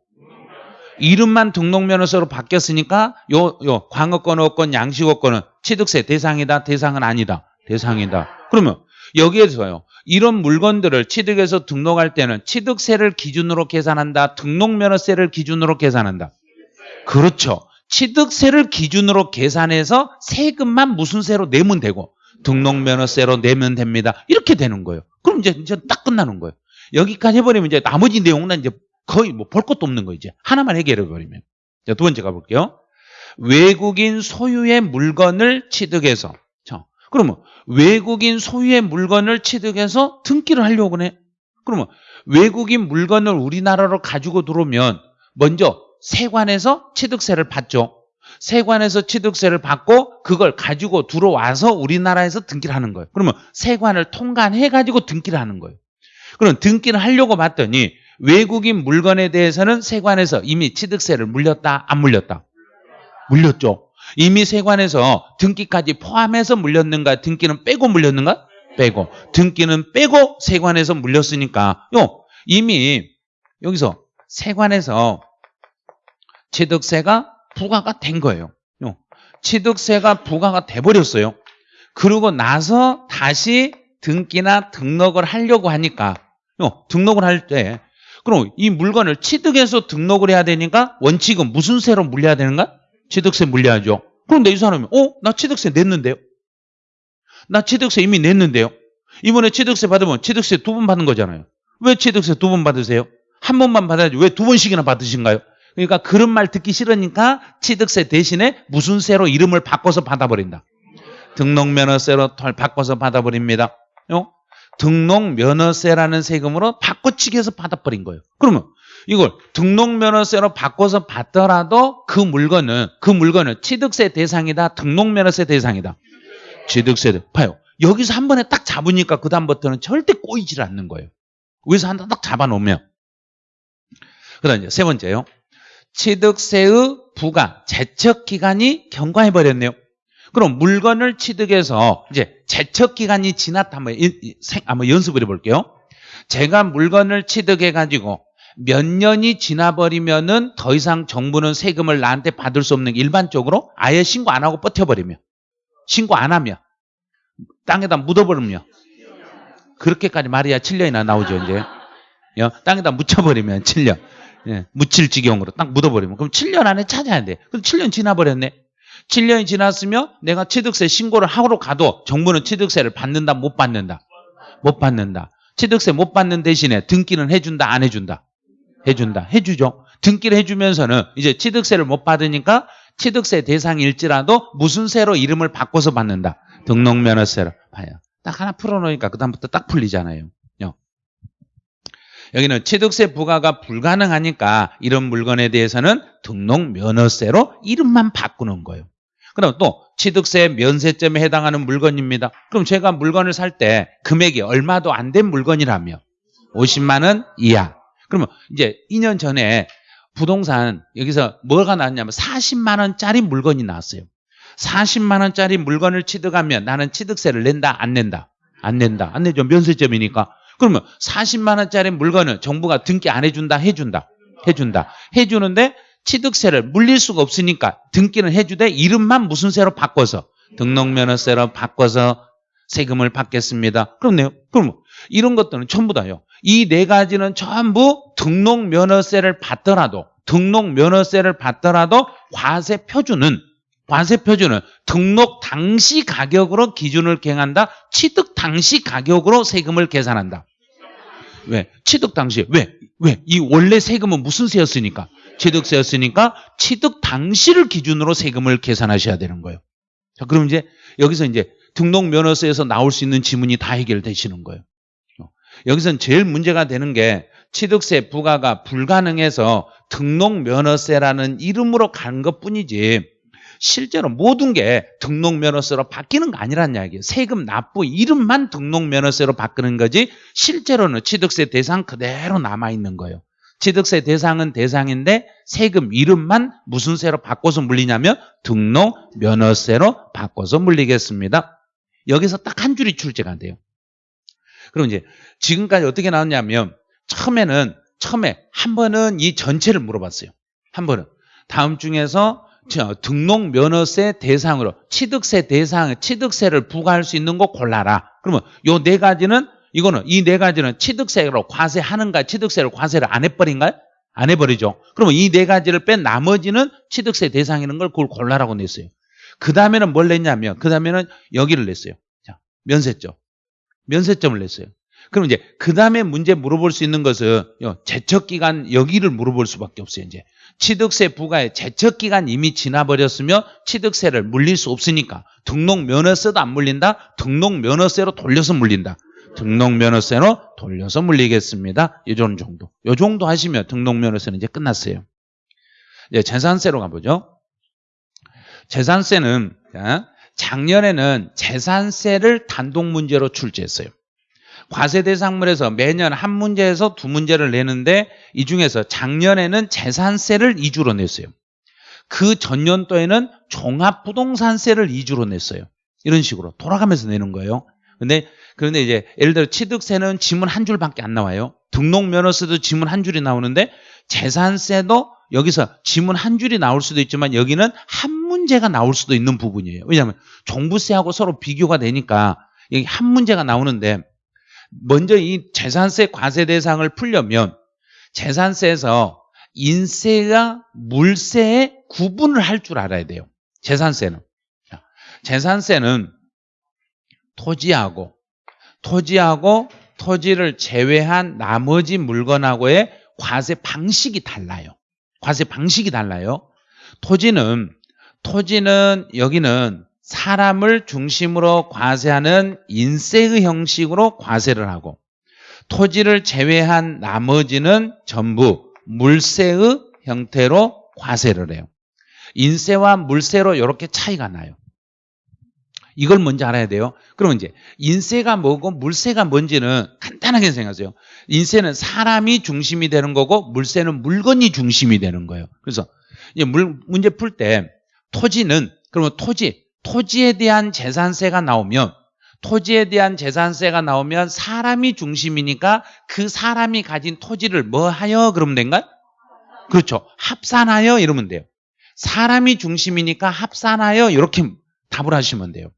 이름만 등록면허세로 바뀌었으니까 요, 요, 광어권, 어권, 양식어권은 취득세 대상이다, 대상은 아니다. 대상이다. 그러면 여기에서요. 이런 물건들을 취득해서 등록할 때는 취득세를 기준으로 계산한다. 등록면허세를 기준으로 계산한다. 그렇죠. 취득세를 기준으로 계산해서 세금만 무슨 세로 내면 되고 등록면허세로 내면 됩니다. 이렇게 되는 거예요. 그럼 이제, 이제 딱 끝나는 거예요. 여기까지 해버리면 이제 나머지 내용은 이제 거의 뭐 볼 것도 없는 거 이제 하나만 해결해 버리면. 자, 두 번째 가볼게요. 외국인 소유의 물건을 취득해서 자, 그러면 외국인 소유의 물건을 취득해서 등기를 하려고 해. 그러면 외국인 물건을 우리나라로 가지고 들어오면 먼저 세관에서 취득세를 받죠. 세관에서 취득세를 받고 그걸 가지고 들어와서 우리나라에서 등기를 하는 거예요. 그러면 세관을 통관해 가지고 등기를 하는 거예요. 그럼 등기를 하려고 봤더니 외국인 물건에 대해서는 세관에서 이미 취득세를 물렸다 안 물렸다? 물렸죠. 이미 세관에서 등기까지 포함해서 물렸는가 등기는 빼고 물렸는가? 빼고 등기는 빼고 세관에서 물렸으니까 요 이미 여기서 세관에서 취득세가 부과가 된 거예요. 요. 취득세가 부과가 돼 버렸어요. 그러고 나서 다시 등기나 등록을 하려고 하니까 요, 등록을 할 때 그럼 이 물건을 취득해서 등록을 해야 되니까 원칙은 무슨 세로 물려야 되는가? 취득세 물려야죠. 그런데 이 사람이 어? 나 취득세 냈는데요. 나 취득세 이미 냈는데요. 이번에 취득세 받으면 취득세 두 번 받는 거잖아요. 왜 취득세 두 번 받으세요? 한 번만 받아야지 왜 두 번씩이나 받으신가요? 그러니까 그런 말 듣기 싫으니까 취득세 대신에 무슨 세로 이름을 바꿔서 받아버린다. 등록면허세로 바꿔서 받아버립니다. 어? 등록면허세라는 세금으로 바꿔치기 해서 받아버린 거예요. 그러면 이걸 등록면허세로 바꿔서 받더라도 그 물건은 그 물건은 취득세 대상이다. 등록면허세 대상이다. 취득세 봐요. 여기서 한 번에 딱 잡으니까 그 다음부터는 절대 꼬이질 않는 거예요. 여기서 하나 딱 잡아놓으면 그다음 세 번째요. 취득세의 부가 제척 기간이 경과해 버렸네요. 그럼 물건을 취득해서 이제 제척 기간이 지났다 한번, 연습을 해볼게요. 제가 물건을 취득해 가지고 몇 년이 지나버리면은 더 이상 정부는 세금을 나한테 받을 수 없는 게 일반적으로 아예 신고 안 하고 버텨버리면 신고 안 하면 땅에다 묻어버리면 그렇게까지 말이야. 7년이나 나오죠 이제. 땅에다 묻혀버리면 7년. 예, 묻힐 지경으로 딱 묻어버리면. 그럼 7년 안에 찾아야 돼. 그럼 7년 지나버렸네 7년이 지났으면 내가 취득세 신고를 하러 가도 정부는 취득세를 받는다 못 받는다? 못 받는다. 취득세 못 받는 대신에 등기는 해준다 안 해준다? 해준다. 해주죠. 등기를 해주면서는 이제 취득세를 못 받으니까 취득세 대상일지라도 무슨 세로 이름을 바꿔서 받는다? 등록면허세로. 봐요. 딱 하나 풀어놓으니까 그 다음부터 딱 풀리잖아요. 여기는 취득세 부과가 불가능하니까 이런 물건에 대해서는 등록면허세로 이름만 바꾸는 거예요. 그럼 또 취득세 면세점에 해당하는 물건입니다. 그럼 제가 물건을 살 때 금액이 얼마도 안 된 물건이라며 50만 원 이하. 그러면 이제 2년 전에 부동산 여기서 뭐가 나왔냐면 40만 원짜리 물건이 나왔어요. 40만 원짜리 물건을 취득하면 나는 취득세를 낸다 안 낸다? 안 낸다. 안 내죠. 면세점이니까. 그러면 40만 원짜리 물건은 정부가 등기 안 해준다 해준다 해준다 해주는데 취득세를 물릴 수가 없으니까 등기는 해주되 이름만 무슨 세로 바꿔서 등록면허세로 바꿔서 세금을 받겠습니다. 그렇네요. 그럼 이런 것들은 전부 다요. 이 네 가지는 전부 등록면허세를 받더라도 등록면허세를 받더라도 과세 표준은 과세 표준은 등록 당시 가격으로 기준을 갱한다. 취득 당시 가격으로 세금을 계산한다. 왜? 취득 당시 왜? 왜? 이 원래 세금은 무슨 세였으니까? 취득세였으니까 취득 당시를 기준으로 세금을 계산하셔야 되는 거예요. 자, 그럼 이제 여기서 이제 등록 면허세에서 나올 수 있는 지문이 다 해결되시는 거예요. 여기서는 제일 문제가 되는 게 취득세 부과가 불가능해서 등록 면허세라는 이름으로 간 것 뿐이지 실제로 모든 게 등록 면허세로 바뀌는 거 아니란 이야기예요. 세금 납부 이름만 등록 면허세로 바꾸는 거지 실제로는 취득세 대상 그대로 남아 있는 거예요. 취득세 대상은 대상인데 세금 이름만 무슨 세로 바꿔서 물리냐면 등록 면허세로 바꿔서 물리겠습니다. 여기서 딱 한 줄이 출제가 돼요. 그럼 이제 지금까지 어떻게 나왔냐면 처음에는 처음에 한 번은 이 전체를 물어봤어요. 한 번은 다음 중에서 등록 면허세 대상으로 취득세 대상 취득세를 부과할 수 있는 거 골라라. 그러면 요 네 가지는 이거는 이 네 가지는 취득세로 과세하는가 취득세를 과세를 안 해버린가요? 안 해버리죠. 그러면 이 네 가지를 뺀 나머지는 취득세 대상이는 걸 그걸 골라라고 냈어요. 그 다음에는 뭘 냈냐면 그 다음에는 여기를 냈어요. 자 면세점. 면세점을 냈어요. 그럼 이제 그 다음에 문제 물어볼 수 있는 것은 제척기간 여기를 물어볼 수밖에 없어요. 이제 취득세 부과의 제척기간 이미 지나버렸으며 취득세를 물릴 수 없으니까 등록 면허세도 안 물린다. 등록 면허세로 돌려서 물린다. 등록면허세로 돌려서 물리겠습니다. 이 정도. 이 정도 하시면 등록면허세는 이제 끝났어요. 이제 재산세로 가보죠. 재산세는 자, 작년에는 재산세를 단독 문제로 출제했어요. 과세 대상물에서 매년 한 문제에서 두 문제를 내는데 이 중에서 작년에는 재산세를 2주로 냈어요. 그 전년도에는 종합부동산세를 2주로 냈어요. 이런 식으로 돌아가면서 내는 거예요. 근데 그런데 이제 예를 들어 취득세는 지문 한 줄밖에 안 나와요. 등록면허세도 지문 한 줄이 나오는데 재산세도 여기서 지문 한 줄이 나올 수도 있지만 여기는 한 문제가 나올 수도 있는 부분이에요. 왜냐하면 종부세하고 서로 비교가 되니까 여기 한 문제가 나오는데 먼저 이 재산세 과세 대상을 풀려면 재산세에서 인세와 물세의 구분을 할 줄 알아야 돼요. 재산세는. 재산세는 토지하고 토지하고 토지를 제외한 나머지 물건하고의 과세 방식이 달라요. 과세 방식이 달라요. 토지는 토지는 여기는 사람을 중심으로 과세하는 인세의 형식으로 과세를 하고 토지를 제외한 나머지는 전부 물세의 형태로 과세를 해요. 인세와 물세로 이렇게 차이가 나요. 이걸 먼저 알아야 돼요. 그러면 이제 인세가 뭐고 물세가 뭔지는 간단하게 생각하세요. 인세는 사람이 중심이 되는 거고 물세는 물건이 중심이 되는 거예요. 그래서 물, 문제 풀 때 토지는 그러면 토지, 토지에 대한 재산세가 나오면 토지에 대한 재산세가 나오면 사람이 중심이니까 그 사람이 가진 토지를 뭐 하여 그러면 된가요? 그렇죠. 합산하여 이러면 돼요. 사람이 중심이니까 합산하여 이렇게 답을 하시면 돼요.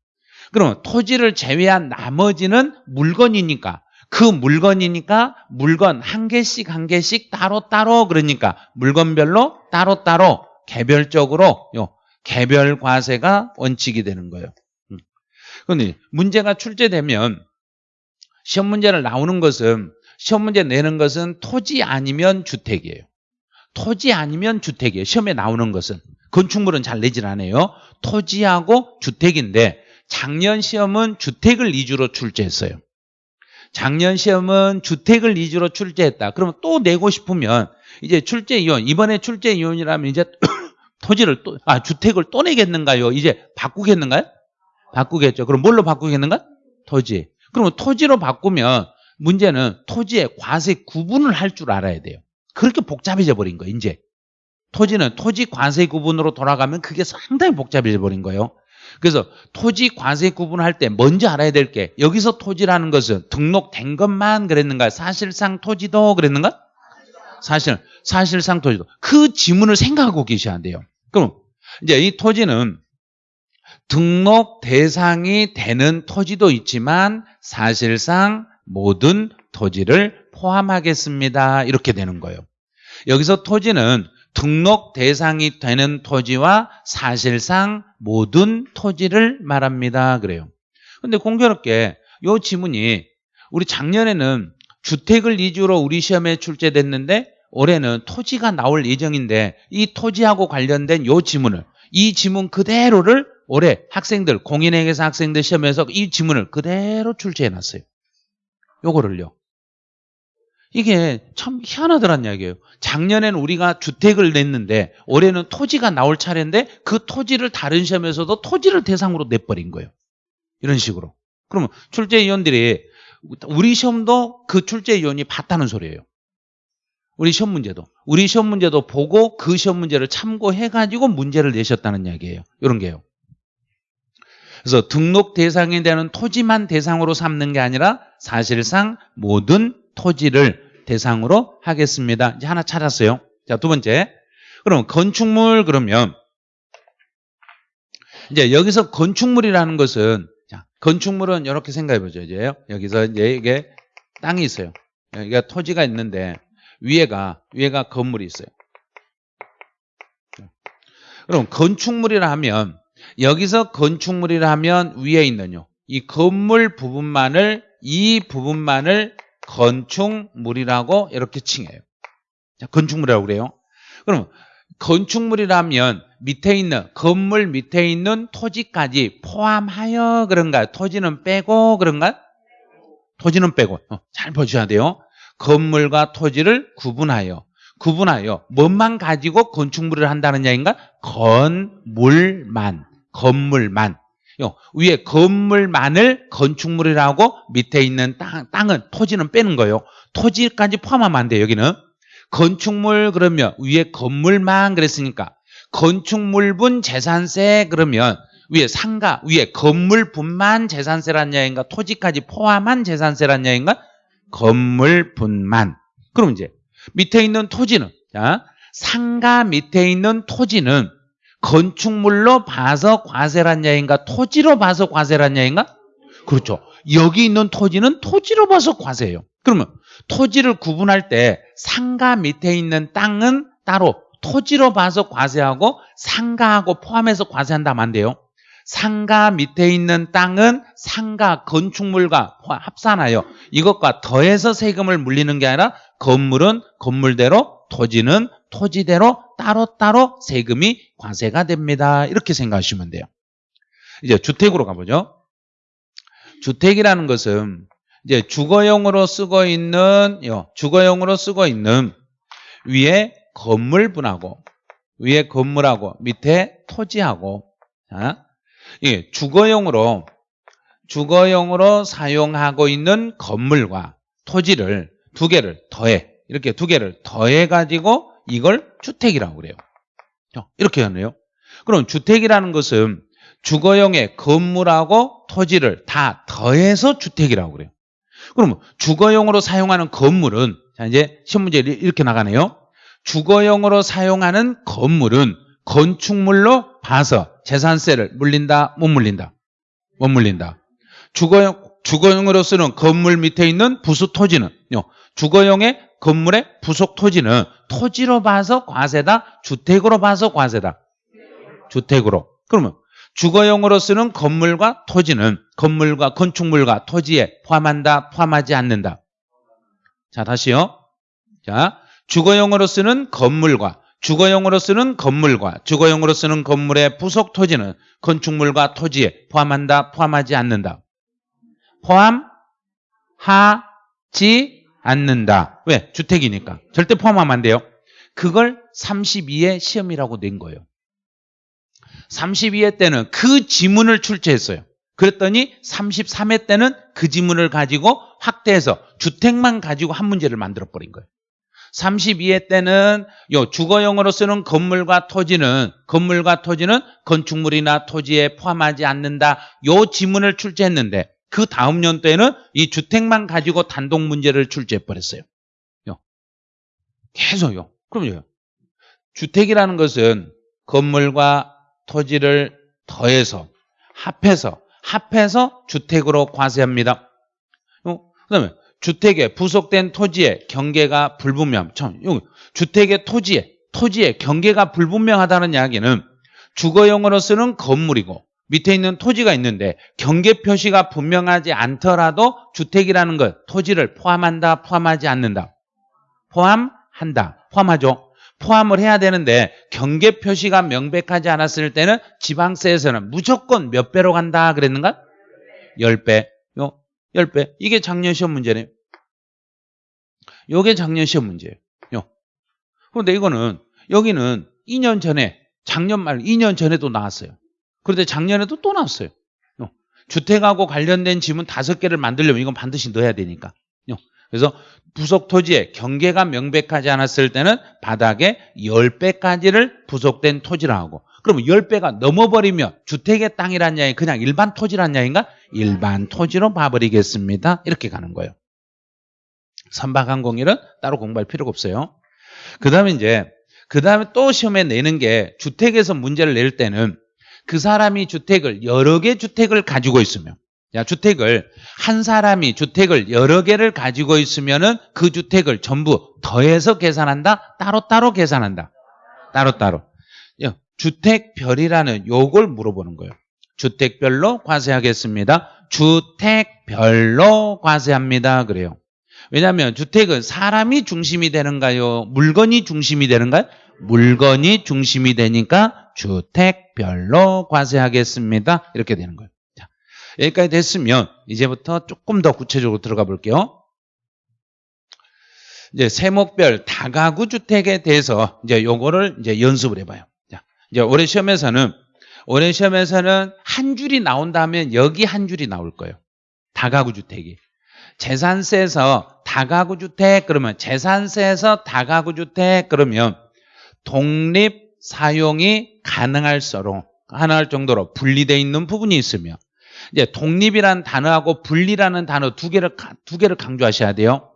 그러면 토지를 제외한 나머지는 물건이니까 그 물건이니까 물건 한 개씩 한 개씩 따로따로 그러니까 물건별로 따로따로 개별적으로 요 개별 과세가 원칙이 되는 거예요. 음. 그런데 문제가 출제되면 시험 문제를 나오는 것은 시험 문제 내는 것은 토지 아니면 주택이에요. 토지 아니면 주택이에요. 시험에 나오는 것은 건축물은 잘 내질 않아요. 토지하고 주택인데 작년 시험은 주택을 위주로 출제했어요. 작년 시험은 주택을 위주로 출제했다. 그러면 또 내고 싶으면 이제 출제 이원 이번에 출제 이원이라면 이제 토지를 또 아 주택을 또 내겠는가요? 이제 바꾸겠는가요? 바꾸겠죠. 그럼 뭘로 바꾸겠는가? 토지. 그러면 토지로 바꾸면 문제는 토지의 과세 구분을 할 줄 알아야 돼요. 그렇게 복잡해져 버린 거예요. 이제 토지는 토지 과세 구분으로 돌아가면 그게 상당히 복잡해져 버린 거예요. 그래서 토지 과세 구분할 때 먼저 알아야 될 게 여기서 토지라는 것은 등록된 것만 그랬는가? 사실상 토지도 그랬는가? 사실 사실상 토지도 그 지문을 생각하고 계셔야 돼요. 그럼 이제 이 토지는 등록 대상이 되는 토지도 있지만 사실상 모든 토지를 포함하겠습니다. 이렇게 되는 거예요. 여기서 토지는 등록 대상이 되는 토지와 사실상 모든 토지를 말합니다. 그래요. 근데 공교롭게 이 지문이 우리 작년에는 주택을 위주로 우리 시험에 출제됐는데 올해는 토지가 나올 예정인데 이 토지하고 관련된 이 지문을 이 지문 그대로를 올해 학생들 공인회계사 학생들 시험에서 이 지문을 그대로 출제해 놨어요. 요거를요. 이게 참 희한하더란 이야기예요. 작년에는 우리가 주택을 냈는데 올해는 토지가 나올 차례인데 그 토지를 다른 시험에서도 토지를 대상으로 내버린 거예요. 이런 식으로. 그러면 출제위원들이 우리 시험도 그 출제위원이 봤다는 소리예요. 우리 시험 문제도. 우리 시험 문제도 보고 그 시험 문제를 참고해가지고 문제를 내셨다는 이야기예요. 이런 게요. 그래서 등록 대상이 되는 토지만 대상으로 삼는 게 아니라 사실상 모든 토지를 대상으로 하겠습니다. 이제 하나 찾았어요. 자, 두 번째. 그럼 건축물 그러면 이제 여기서 건축물이라는 것은 자, 건축물은 이렇게 생각해 보죠. 이제 여기서 이제 이게 땅이 있어요. 여기가 토지가 있는데 위에가 위에가 건물이 있어요. 그럼 건축물이라 하면 여기서 건축물이라 하면 위에 있는 요. 이 건물 부분만을 이 부분만을 건축물이라고 이렇게 칭해요. 자, 건축물이라고 그래요. 그럼 건축물이라면 밑에 있는 건물 밑에 있는 토지까지 포함하여 그런가요? 토지는 빼고 그런가요? 토지는 빼고 어, 잘 보셔야 돼요. 건물과 토지를 구분하여 구분하여 뭔만 가지고 건축물을 한다는 이야기인가? 건물만, 건물만. 요, 위에 건물만을 건축물이라고 밑에 있는 땅, 땅은 토지는 빼는 거예요. 토지까지 포함하면 안 돼요. 여기는 건축물 그러면 위에 건물만 그랬으니까 건축물분 재산세 그러면 위에 상가 위에 건물분만 재산세란 이야기인가 토지까지 포함한 재산세란 이야기인가 건물분만 그럼 이제 밑에 있는 토지는 자 상가 밑에 있는 토지는 건축물로 봐서 과세란 이야기인가? 토지로 봐서 과세란 이야기인가? 그렇죠. 여기 있는 토지는 토지로 봐서 과세예요. 그러면 토지를 구분할 때 상가 밑에 있는 땅은 따로 토지로 봐서 과세하고 상가하고 포함해서 과세한다면 안 돼요. 상가 밑에 있는 땅은 상가 건축물과 합산하여 이것과 더해서 세금을 물리는 게 아니라 건물은 건물대로 토지는 토지대로 따로따로 세금이 과세가 됩니다. 이렇게 생각하시면 돼요. 이제 주택으로 가보죠. 주택이라는 것은 이제 주거용으로 쓰고 있는 주거용으로 쓰고 있는 위에 건물분하고 위에 건물하고 밑에 토지하고 자, 예, 주거용으로 주거용으로 사용하고 있는 건물과 토지를 두 개를 더해 이렇게 두 개를 더해 가지고 이걸 주택이라고 그래요. 이렇게 하네요. 그럼 주택이라는 것은 주거용의 건물하고 토지를 다 더해서 주택이라고 그래요. 그러면 주거용으로 사용하는 건물은 자 이제 시험 문제 이렇게 나가네요. 주거용으로 사용하는 건물은 건축물로 봐서 재산세를 물린다 못 물린다 못 물린다 주거용 주거용으로 쓰는 건물 밑에 있는 부수 토지는 주거용의 건물의 부속 토지는 토지로 봐서 과세다? 주택으로 봐서 과세다? 주택으로. 그러면 주거용으로 쓰는 건물과 토지는 건물과 건축물과 토지에 포함한다 포함하지 않는다? 자 다시요. 자 주거용으로 쓰는 건물과 주거용으로 쓰는 건물과 주거용으로 쓰는 건물의 부속 토지는 건축물과 토지에 포함한다, 포함하지 않는다. 포함 하 지 않는다. 왜? 주택이니까. 절대 포함하면 안 돼요. 그걸 32의 시험이라고 낸 거예요. 32회 때는 그 지문을 출제했어요. 그랬더니 33회 때는 그 지문을 가지고 확대해서 주택만 가지고 한 문제를 만들어 버린 거예요. 32회 때는 요 주거용으로 쓰는 건물과 토지는 건물과 토지는 건축물이나 토지에 포함하지 않는다. 요 지문을 출제했는데 그 다음 연도에는 이 주택만 가지고 단독 문제를 출제해 버렸어요. 요. 계속요. 그럼요. 주택이라는 것은 건물과 토지를 더해서 합해서 합해서 주택으로 과세합니다. 그다음에 주택에 부속된 토지의 경계가 불분명. 참, 주택의 토지에 토지의 경계가 불분명하다는 이야기는 주거용으로 쓰는 건물이고 밑에 있는 토지가 있는데 경계 표시가 분명하지 않더라도 주택이라는 것 토지를 포함한다 포함하지 않는다 포함한다 포함하죠 포함을 해야 되는데 경계 표시가 명백하지 않았을 때는 지방세에서는 무조건 몇 배로 간다 그랬는가? 10배 10배. 이게 작년 시험 문제네요. 이게 작년 시험 문제예요. 그런데 이거는 여기는 2년 전에 작년 말 2년 전에도 나왔어요. 그런데 작년에도 또 나왔어요. 주택하고 관련된 지문 다섯 개를 만들려면 이건 반드시 넣어야 되니까. 그래서 부속 토지에 경계가 명백하지 않았을 때는 바닥에 10배까지를 부속된 토지라 하고 그러면 10배가 넘어버리면 주택의 땅이란 양이 그냥 일반 토지란 양인가? 일반 토지로 봐버리겠습니다. 이렇게 가는 거예요. 선박항공일은 따로 공부할 필요가 없어요. 그 다음에 이제 그 다음에 또 시험에 내는 게 주택에서 문제를 낼 때는 그 사람이 주택을 여러 개 주택을 가지고 있으면 야, 주택을 한 사람이 주택을 여러 개를 가지고 있으면은 그 주택을 전부 더해서 계산한다. 따로따로 계산한다. 따로 따로. 주택별이라는 요걸 물어보는 거예요. 주택별로 과세하겠습니다. 주택별로 과세합니다. 그래요. 왜냐하면 주택은 사람이 중심이 되는가요? 물건이 중심이 되는가요? 물건이 중심이 되니까 주택 별로 과세하겠습니다. 이렇게 되는 거예요. 자, 여기까지 됐으면 이제부터 조금 더 구체적으로 들어가 볼게요. 이제 세목별 다가구 주택에 대해서 이제 요거를 이제 연습을 해봐요. 자, 이제 올해 시험에서는 올해 시험에서는 한 줄이 나온다면 여기 한 줄이 나올 거예요. 다가구 주택이. 재산세에서 다가구 주택 그러면 재산세에서 다가구 주택 그러면 독립 사용이 가능할수록 가능할 정도로 분리되어 있는 부분이 있으며 이제 독립이라는 단어하고 분리라는 단어 두 개를 가- 두 개를 강조하셔야 돼요.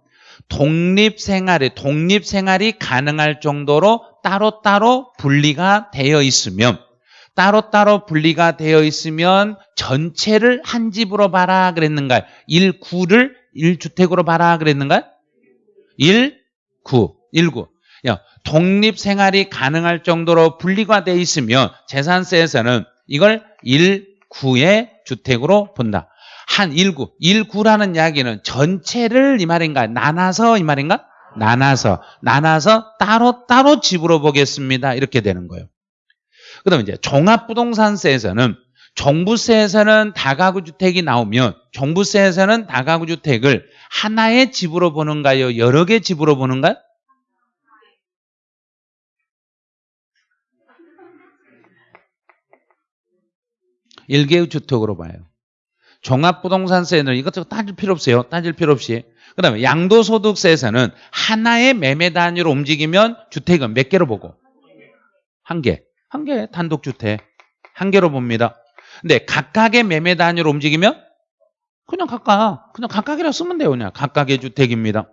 독립 생활이 독립 생활이 가능할 정도로 따로따로 분리가 되어 있으면 따로따로 분리가 되어 있으면 전체를 한 집으로 봐라 그랬는가요? 1구를 1주택으로 봐라 그랬는가요? 1, 9, 19. 야, 독립 생활이 가능할 정도로 분리가 되어 있으면 재산세에서는 이걸 1, 9의 주택으로 본다. 한 1구, 1구라는 이야기는 전체를 이 말인가? 나눠서 이 말인가? 나눠서, 나눠서 따로 따로 집으로 보겠습니다. 이렇게 되는 거예요. 그 다음에 이제 종합부동산세에서는 종부세에서는 다가구 주택이 나오면 종부세에서는 다가구 주택을 하나의 집으로 보는가요? 여러 개 집으로 보는가요? 일개의 주택으로 봐요. 종합부동산세는 이것저것 따질 필요 없어요. 따질 필요 없이. 그 다음에 양도소득세에서는 하나의 매매 단위로 움직이면 주택은 몇 개로 보고? 한 개. 한 개 단독주택. 한 개로 봅니다. 근데 각각의 매매 단위로 움직이면 그냥 각각, 그냥 각각이라 쓰면 돼요. 그냥 각각의 주택입니다.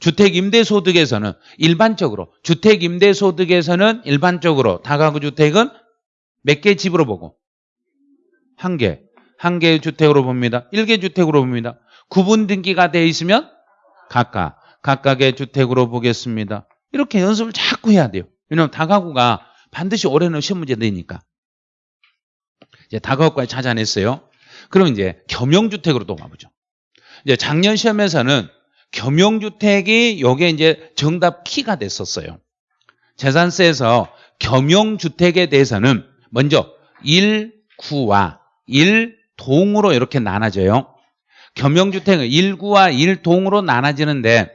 주택임대소득에서는 일반적으로, 주택임대소득에서는 일반적으로 다가구 주택은 몇 개 집으로 보고? 한 개. 한 개의 주택으로 봅니다. 일개 주택으로 봅니다. 구분 등기가 돼 있으면 각각, 각각의 주택으로 보겠습니다. 이렇게 연습을 자꾸 해야 돼요. 왜냐하면 다가구가 반드시 올해는 시험 문제 내니까. 이제 다가구까지 찾아냈어요. 그럼 이제 겸용주택으로 또 가보죠. 이제 작년 시험에서는 겸용주택이 요게 이제 정답 키가 됐었어요. 재산세에서 겸용주택에 대해서는 먼저 1구와 1동으로 이렇게 나눠져요. 겸용주택은 1구와 1동으로 나눠지는데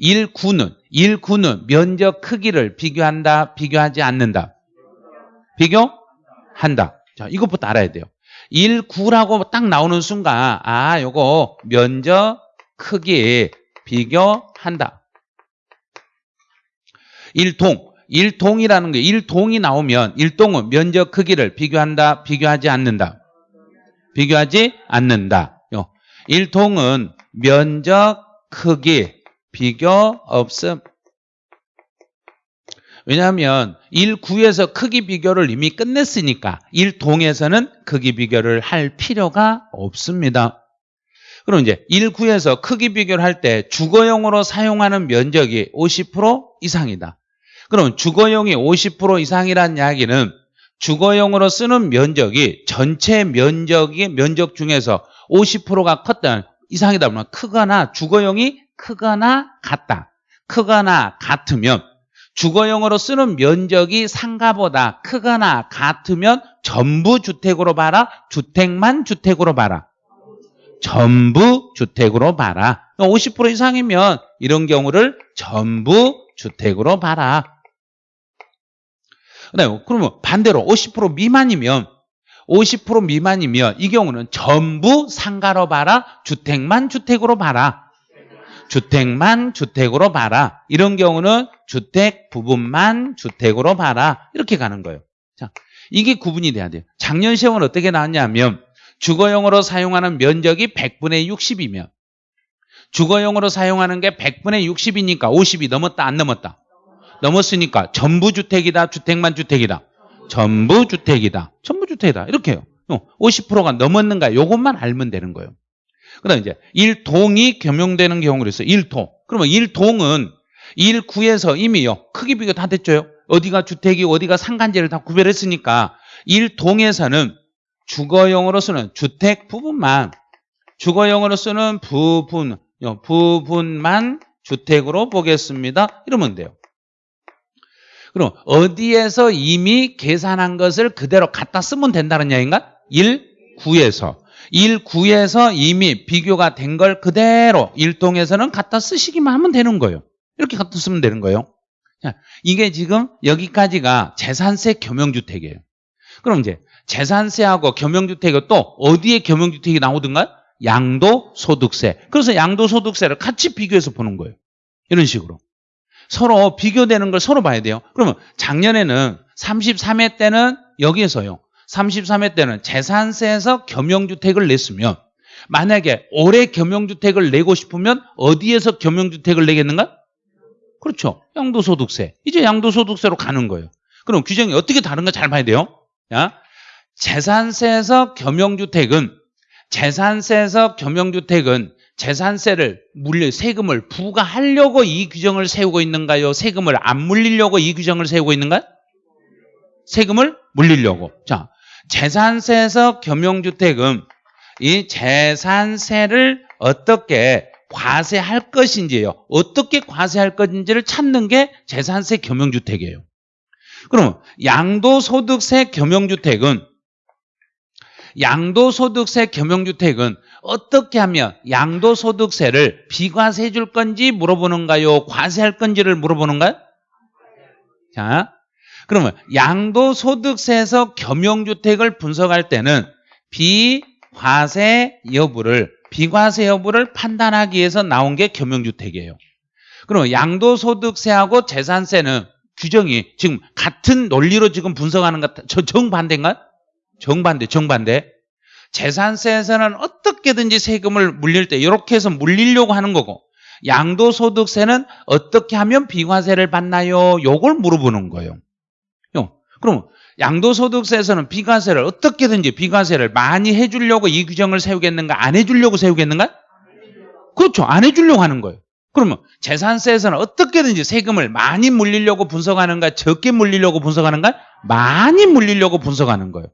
1구는 1구는 면적 크기를 비교한다, 비교하지 않는다. 비교한다. 자, 이것부터 알아야 돼요. 1구라고 딱 나오는 순간 아, 요거 면적 크기 비교한다. 1동 1동이라는 게 1동이 나오면 1동은 면적 크기를 비교한다, 비교하지 않는다. 비교하지 않는다. 1동은 면적 크기 비교 없음. 왜냐하면 1구에서 크기 비교를 이미 끝냈으니까 1동에서는 크기 비교를 할 필요가 없습니다. 그럼 이제 1구에서 크기 비교를 할 때 주거용으로 사용하는 면적이 50% 이상이다. 그럼 주거용이 50% 이상이라는 이야기는 주거용으로 쓰는 면적이 전체 면적이 면적 중에서 50%가 컸다 이상이다 보면 크거나 주거용이 크거나 같다. 크거나 같으면 주거용으로 쓰는 면적이 상가보다 크거나 같으면 전부 주택으로 봐라. 주택만 주택으로 봐라. 전부 주택으로 봐라. 50% 이상이면 이런 경우를 전부 주택으로 봐라. 네, 그러면 반대로 50% 미만이면 50% 미만이면 이 경우는 전부 상가로 봐라. 주택만 주택으로 봐라. 주택만 주택으로 봐라. 이런 경우는 주택 부분만 주택으로 봐라. 이렇게 가는 거예요. 자, 이게 구분이 돼야 돼요. 작년 시험은 어떻게 나왔냐면 주거용으로 사용하는 면적이 100분의 60이면 주거용으로 사용하는 게 100분의 60이니까 50이 넘었다 안 넘었다? 넘었으니까 전부 주택이다 주택만 주택이다. 전부 주택이다. 전부 주택이다. 이렇게 해요 50%가 넘었는가 요것만 알면 되는 거예요. 그 다음에 이제 1동이 겸용되는 경우를 있어요 1동. 그러면 1동은 1구에서 이미요. 크기 비교 다 됐죠? 어디가 주택이 어디가 상간제를 다 구별했으니까 1동에서는 주거용으로 쓰는 주택 부분만 주거용으로 쓰는 부분 부분만 주택으로 보겠습니다. 이러면 돼요 그럼 어디에서 이미 계산한 것을 그대로 갖다 쓰면 된다는 이야기인가? 1구에서 1구에서 이미 비교가 된 걸 그대로 1동에서는 갖다 쓰시기만 하면 되는 거예요 이렇게 갖다 쓰면 되는 거예요. 자, 이게 지금 여기까지가 재산세 겸용주택이에요. 그럼 이제 재산세하고 겸용주택이 또 어디에 겸용주택이 나오든가? 양도소득세. 그래서 양도소득세를 같이 비교해서 보는 거예요. 이런 식으로. 서로 비교되는 걸 서로 봐야 돼요. 그러면 작년에는 33회 때는 여기에서요. 33회 때는 재산세에서 겸용주택을 냈으면 만약에 올해 겸용주택을 내고 싶으면 어디에서 겸용주택을 내겠는가? 그렇죠. 양도소득세. 이제 양도소득세로 가는 거예요. 그럼 규정이 어떻게 다른가 잘 봐야 돼요. 야, 재산세에서 겸용주택은 재산세에서 겸용주택은 재산세를 물려 세금을 부과하려고 이 규정을 세우고 있는가요? 세금을 안 물리려고 이 규정을 세우고 있는가? 세금을 물리려고. 자, 재산세에서 겸용주택은 이 재산세를 어떻게 과세할 것인지요. 어떻게 과세할 것인지를 찾는 게 재산세 겸용주택이에요. 그럼 양도소득세 겸용주택은 양도소득세 겸용주택은 어떻게 하면 양도소득세를 비과세해 줄 건지 물어보는가요? 과세할 건지를 물어보는가요? 자, 그러면 양도소득세에서 겸용주택을 분석할 때는 비과세 여부를 비과세 여부를 판단하기 위해서 나온 게 겸용주택이에요. 그러면 양도소득세하고 재산세는 규정이 지금 같은 논리로 지금 분석하는 것, 저 정반대인가? 정반대, 정반대. 재산세에서는 어떻게든지 세금을 물릴 때 이렇게 해서 물리려고 하는 거고 양도소득세는 어떻게 하면 비과세를 받나요? 요걸 물어보는 거예요. 그럼 양도소득세에서는 비과세를 어떻게든지 비과세를 많이 해주려고 이 규정을 세우겠는가? 안 해주려고 세우겠는가? 그렇죠. 안 해주려고 하는 거예요. 그러면 재산세에서는 어떻게든지 세금을 많이 물리려고 분석하는가? 적게 물리려고 분석하는가? 많이 물리려고 분석하는 거예요.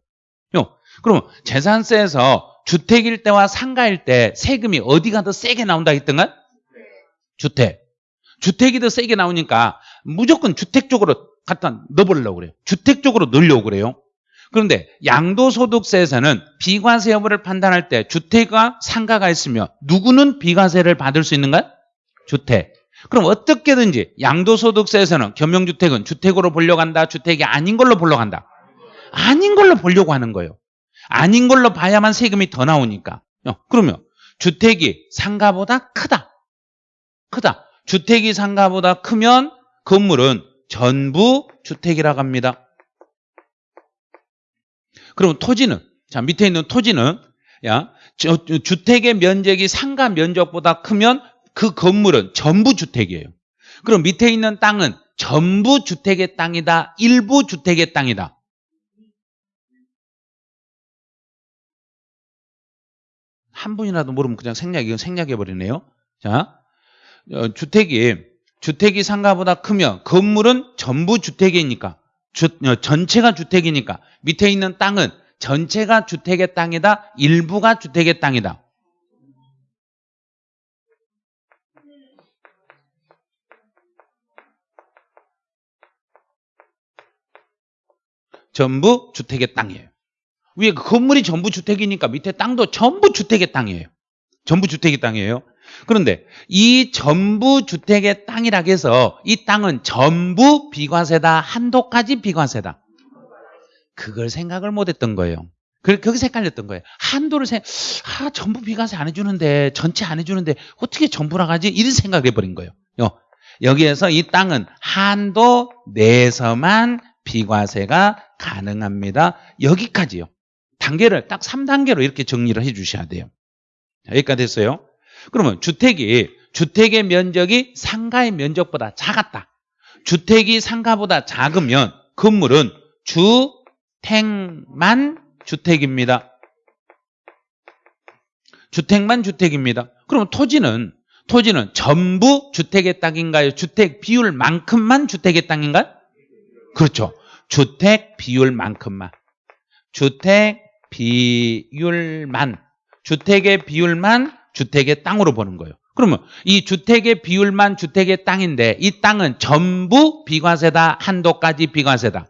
그럼 재산세에서 주택일 때와 상가일 때 세금이 어디가 더 세게 나온다 했던가? 주택. 주택이 더 세게 나오니까 무조건 주택 쪽으로 갖다 넣어보려고 그래요. 주택 쪽으로 넣으려고 그래요. 그런데 양도소득세에서는 비과세 여부를 판단할 때 주택과 상가가 있으며 누구는 비과세를 받을 수 있는가? 주택. 그럼 어떻게든지 양도소득세에서는 겸용주택은 주택으로 보려고 한다. 주택이 아닌 걸로 보려고 한다. 아닌 걸로 보려고 하는 거예요. 아닌 걸로 봐야만 세금이 더 나오니까. 어, 그러면 주택이 상가보다 크다. 크다. 주택이 상가보다 크면 건물은 전부 주택이라고 합니다. 그럼 토지는 자 밑에 있는 토지는 야 저, 주택의 면적이 상가 면적보다 크면 그 건물은 전부 주택이에요. 그럼 밑에 있는 땅은 전부 주택의 땅이다. 일부 주택의 땅이다. 한 분이라도 모르면 그냥 생략, 이건 생략해버리네요. 자, 어, 주택이, 주택이 상가보다 크면 건물은 전부 주택이니까, 주, 어, 전체가 주택이니까 밑에 있는 땅은 전체가 주택의 땅이다, 일부가 주택의 땅이다. 전부 주택의 땅이에요. 위에 그 건물이 전부 주택이니까 밑에 땅도 전부 주택의 땅이에요. 전부 주택의 땅이에요. 그런데 이 전부 주택의 땅이라 해서 이 땅은 전부 비과세다. 한도까지 비과세다. 그걸 생각을 못 했던 거예요. 거기서 헷갈렸던 거예요. 한도를 생, 아, 전부 비과세 안 해주는데, 전체 안 해주는데, 어떻게 전부라 가지? 이런 생각을 해버린 거예요. 여기에서 이 땅은 한도 내에서만 비과세가 가능합니다. 여기까지요. 단계를 딱 3단계로 이렇게 정리를 해 주셔야 돼요. 여기까지 됐어요. 그러면 주택이 주택의 면적이 상가의 면적보다 작았다. 주택이 상가보다 작으면 건물은 주택만 주택입니다. 주택만 주택입니다. 그럼 토지는 토지는 전부 주택의 땅인가요? 주택 비율만큼만 주택의 땅인가요? 그렇죠. 주택 비율만큼만. 주택 비율만 주택의 비율만 주택의 땅으로 보는 거예요. 그러면 이 주택의 비율만 주택의 땅인데 이 땅은 전부 비과세다. 한도까지 비과세다.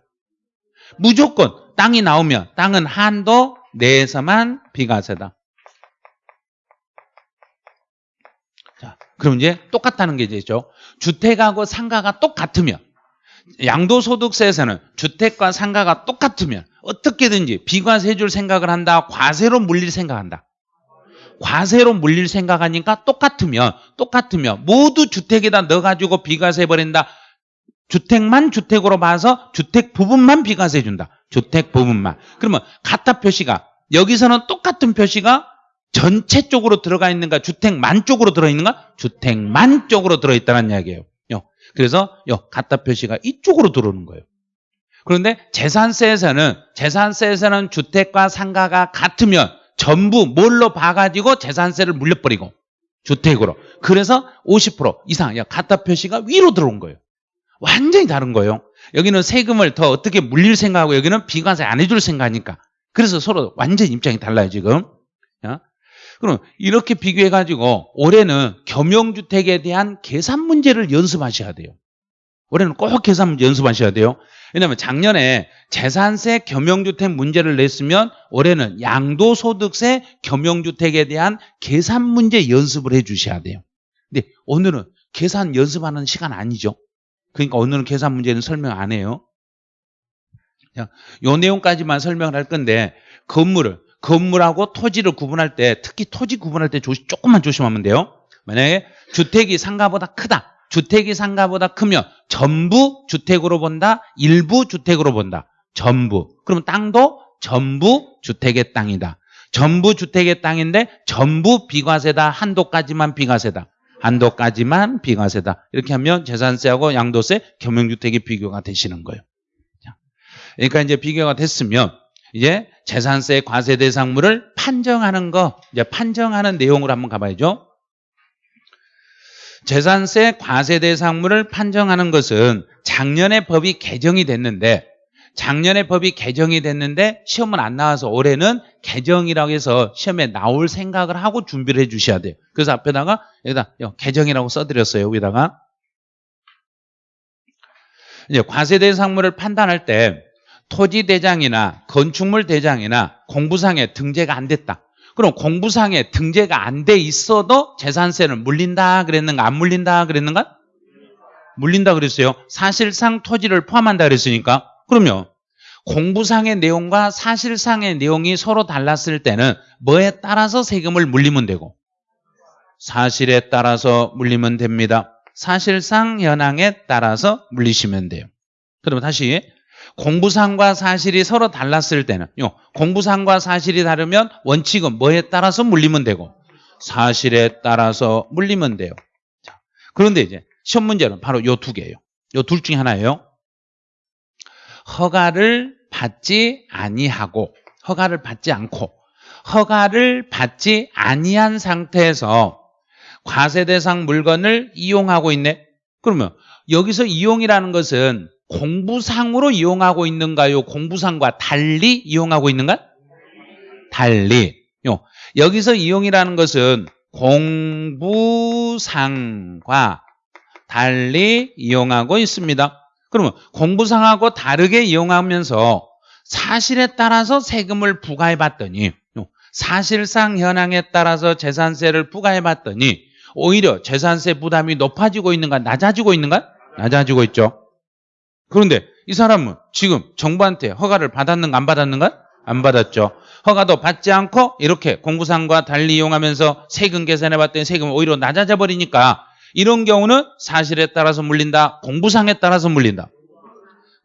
무조건 땅이 나오면 땅은 한도 내에서만 비과세다. 자, 그럼 이제 똑같다는 게 되죠. 주택하고 상가가 똑같으면 양도소득세에서는 주택과 상가가 똑같으면 어떻게든지 비과세 해줄 생각을 한다. 과세로 물릴 생각한다. 과세로 물릴 생각하니까 똑같으면 똑같으면 모두 주택에다 넣어가지고 비과세 버린다. 주택만 주택으로 봐서 주택 부분만 비과세 준다. 주택 부분만. 그러면 같다 표시가 여기서는 똑같은 표시가 전체 쪽으로 들어가 있는가 주택만 쪽으로 들어있는가 주택만 쪽으로 들어있다는 이야기예요. 그래서 요 같다 표시가 이쪽으로 들어오는 거예요. 그런데 재산세에서는 재산세에서는 주택과 상가가 같으면 전부 뭘로 봐가지고 재산세를 물려버리고 주택으로 그래서 50% 이상 같다 표시가 위로 들어온 거예요. 완전히 다른 거예요. 여기는 세금을 더 어떻게 물릴 생각하고 여기는 비과세 안 해줄 생각하니까 그래서 서로 완전 입장이 달라요 지금. 그럼 이렇게 비교해가지고 올해는 겸용주택에 대한 계산 문제를 연습하셔야 돼요. 올해는 꼭 계산 문제 연습하셔야 돼요. 왜냐하면 작년에 재산세 겸용주택 문제를 냈으면 올해는 양도소득세 겸용주택에 대한 계산 문제 연습을 해 주셔야 돼요. 근데 오늘은 계산 연습하는 시간 아니죠. 그러니까 오늘은 계산 문제는 설명 안 해요. 요 내용까지만 설명을 할 건데 건물을 건물하고 토지를 구분할 때 특히 토지 구분할 때 조심, 조금만 조심하면 돼요. 만약에 주택이 상가보다 크다. 주택이 상가보다 크면 전부 주택으로 본다. 일부 주택으로 본다. 전부. 그러면 땅도 전부 주택의 땅이다. 전부 주택의 땅인데 전부 비과세다. 한도까지만 비과세다. 한도까지만 비과세다. 이렇게 하면 재산세하고 양도세, 겸용주택이 비교가 되시는 거예요. 그러니까 이제 비교가 됐으면 이제 재산세 과세 대상물을 판정하는 거, 이제 판정하는 내용으로 한번 가봐야죠. 재산세 과세 대상물을 판정하는 것은 작년에 법이 개정이 됐는데 작년에 법이 개정이 됐는데 시험은 안 나와서 올해는 개정이라고 해서 시험에 나올 생각을 하고 준비를 해 주셔야 돼요. 그래서 앞에다가 여기다 개정이라고 써드렸어요. 여기다가 이제 과세 대상물을 판단할 때 토지 대장이나 건축물 대장이나 공부상에 등재가 안 됐다. 그럼 공부상에 등재가 안 돼 있어도 재산세를 물린다 그랬는가 안 물린다 그랬는가? 물린다 그랬어요. 사실상 토지를 포함한다 그랬으니까 그러면 공부상의 내용과 사실상의 내용이 서로 달랐을 때는 뭐에 따라서 세금을 물리면 되고 사실에 따라서 물리면 됩니다. 사실상 현황에 따라서 물리시면 돼요. 그러면 다시 공부상과 사실이 서로 달랐을 때는 요 공부상과 사실이 다르면 원칙은 뭐에 따라서 물리면 되고 사실에 따라서 물리면 돼요. 자, 그런데 이제 시험 문제는 바로 요 두 개예요. 요 둘 중에 하나예요. 허가를 받지 아니하고 허가를 받지 않고 허가를 받지 아니한 상태에서 과세 대상 물건을 이용하고 있네. 그러면 여기서 이용이라는 것은 공부상으로 이용하고 있는가요? 공부상과 달리 이용하고 있는가? 달리. 요. 여기서 이용이라는 것은 공부상과 달리 이용하고 있습니다. 그러면 공부상하고 다르게 이용하면서 사실에 따라서 세금을 부과해 봤더니 사실상 현황에 따라서 재산세를 부과해 봤더니 오히려 재산세 부담이 높아지고 있는가 낮아지고 있는가? 낮아지고 있죠. 그런데 이 사람은 지금 정부한테 허가를 받았는가 안 받았는가? 안 받았죠. 허가도 받지 않고 이렇게 공부상과 달리 이용하면서 세금 계산해 봤더니 세금이 오히려 낮아져 버리니까 이런 경우는 사실에 따라서 물린다. 공부상에 따라서 물린다.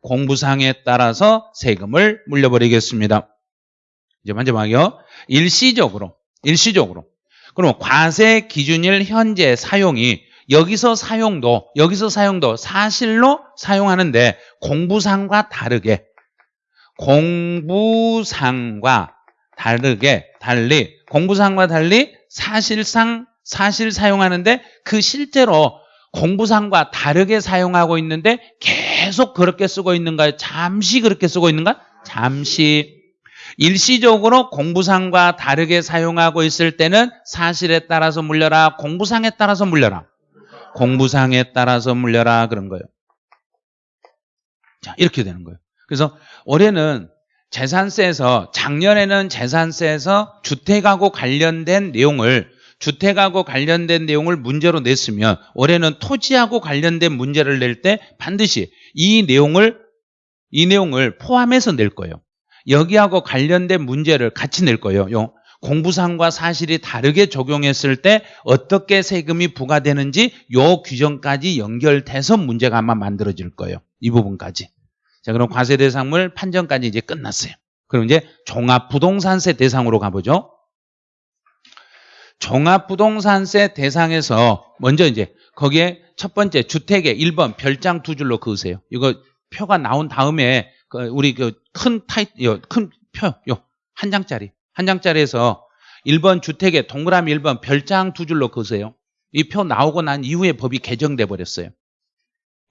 공부상에 따라서 세금을 물려버리겠습니다. 이제 마지막이요. 일시적으로, 일시적으로. 그럼 과세 기준일 현재 사용이 여기서 사용도 여기서 사용도 사실로 사용하는데 공부상과 다르게 공부상과 다르게 달리 공부상과 달리 사실상 사실 사용하는데 그 실제로 공부상과 다르게 사용하고 있는데 계속 그렇게 쓰고 있는가요? 잠시 그렇게 쓰고 있는가? 잠시 일시적으로 공부상과 다르게 사용하고 있을 때는 사실에 따라서 물려라 공부상에 따라서 물려라 공부상에 따라서 물려라 그런 거예요. 자, 이렇게 되는 거예요. 그래서 올해는 재산세에서 작년에는 재산세에서 주택하고 관련된 내용을 주택하고 관련된 내용을 문제로 냈으면 올해는 토지하고 관련된 문제를 낼 때 반드시 이 내용을 이 내용을 포함해서 낼 거예요. 여기하고 관련된 문제를 같이 낼 거예요. 요 공부상과 사실이 다르게 적용했을 때 어떻게 세금이 부과되는지 요 규정까지 연결돼서 문제가 아마 만들어질 거예요. 이 부분까지. 자, 그럼 과세 대상물 판정까지 이제 끝났어요. 그럼 이제 종합부동산세 대상으로 가보죠. 종합부동산세 대상에서 먼저 이제 거기에 첫 번째 주택에 1번 별장 두 줄로 그으세요. 이거 표가 나온 다음에 그 우리 그 큰 타이 큰 표 요 한 장짜리 한 장짜리에서 1번 주택에 동그라미 1번 별장 두 줄로 그으세요. 이 표 나오고 난 이후에 법이 개정돼 버렸어요.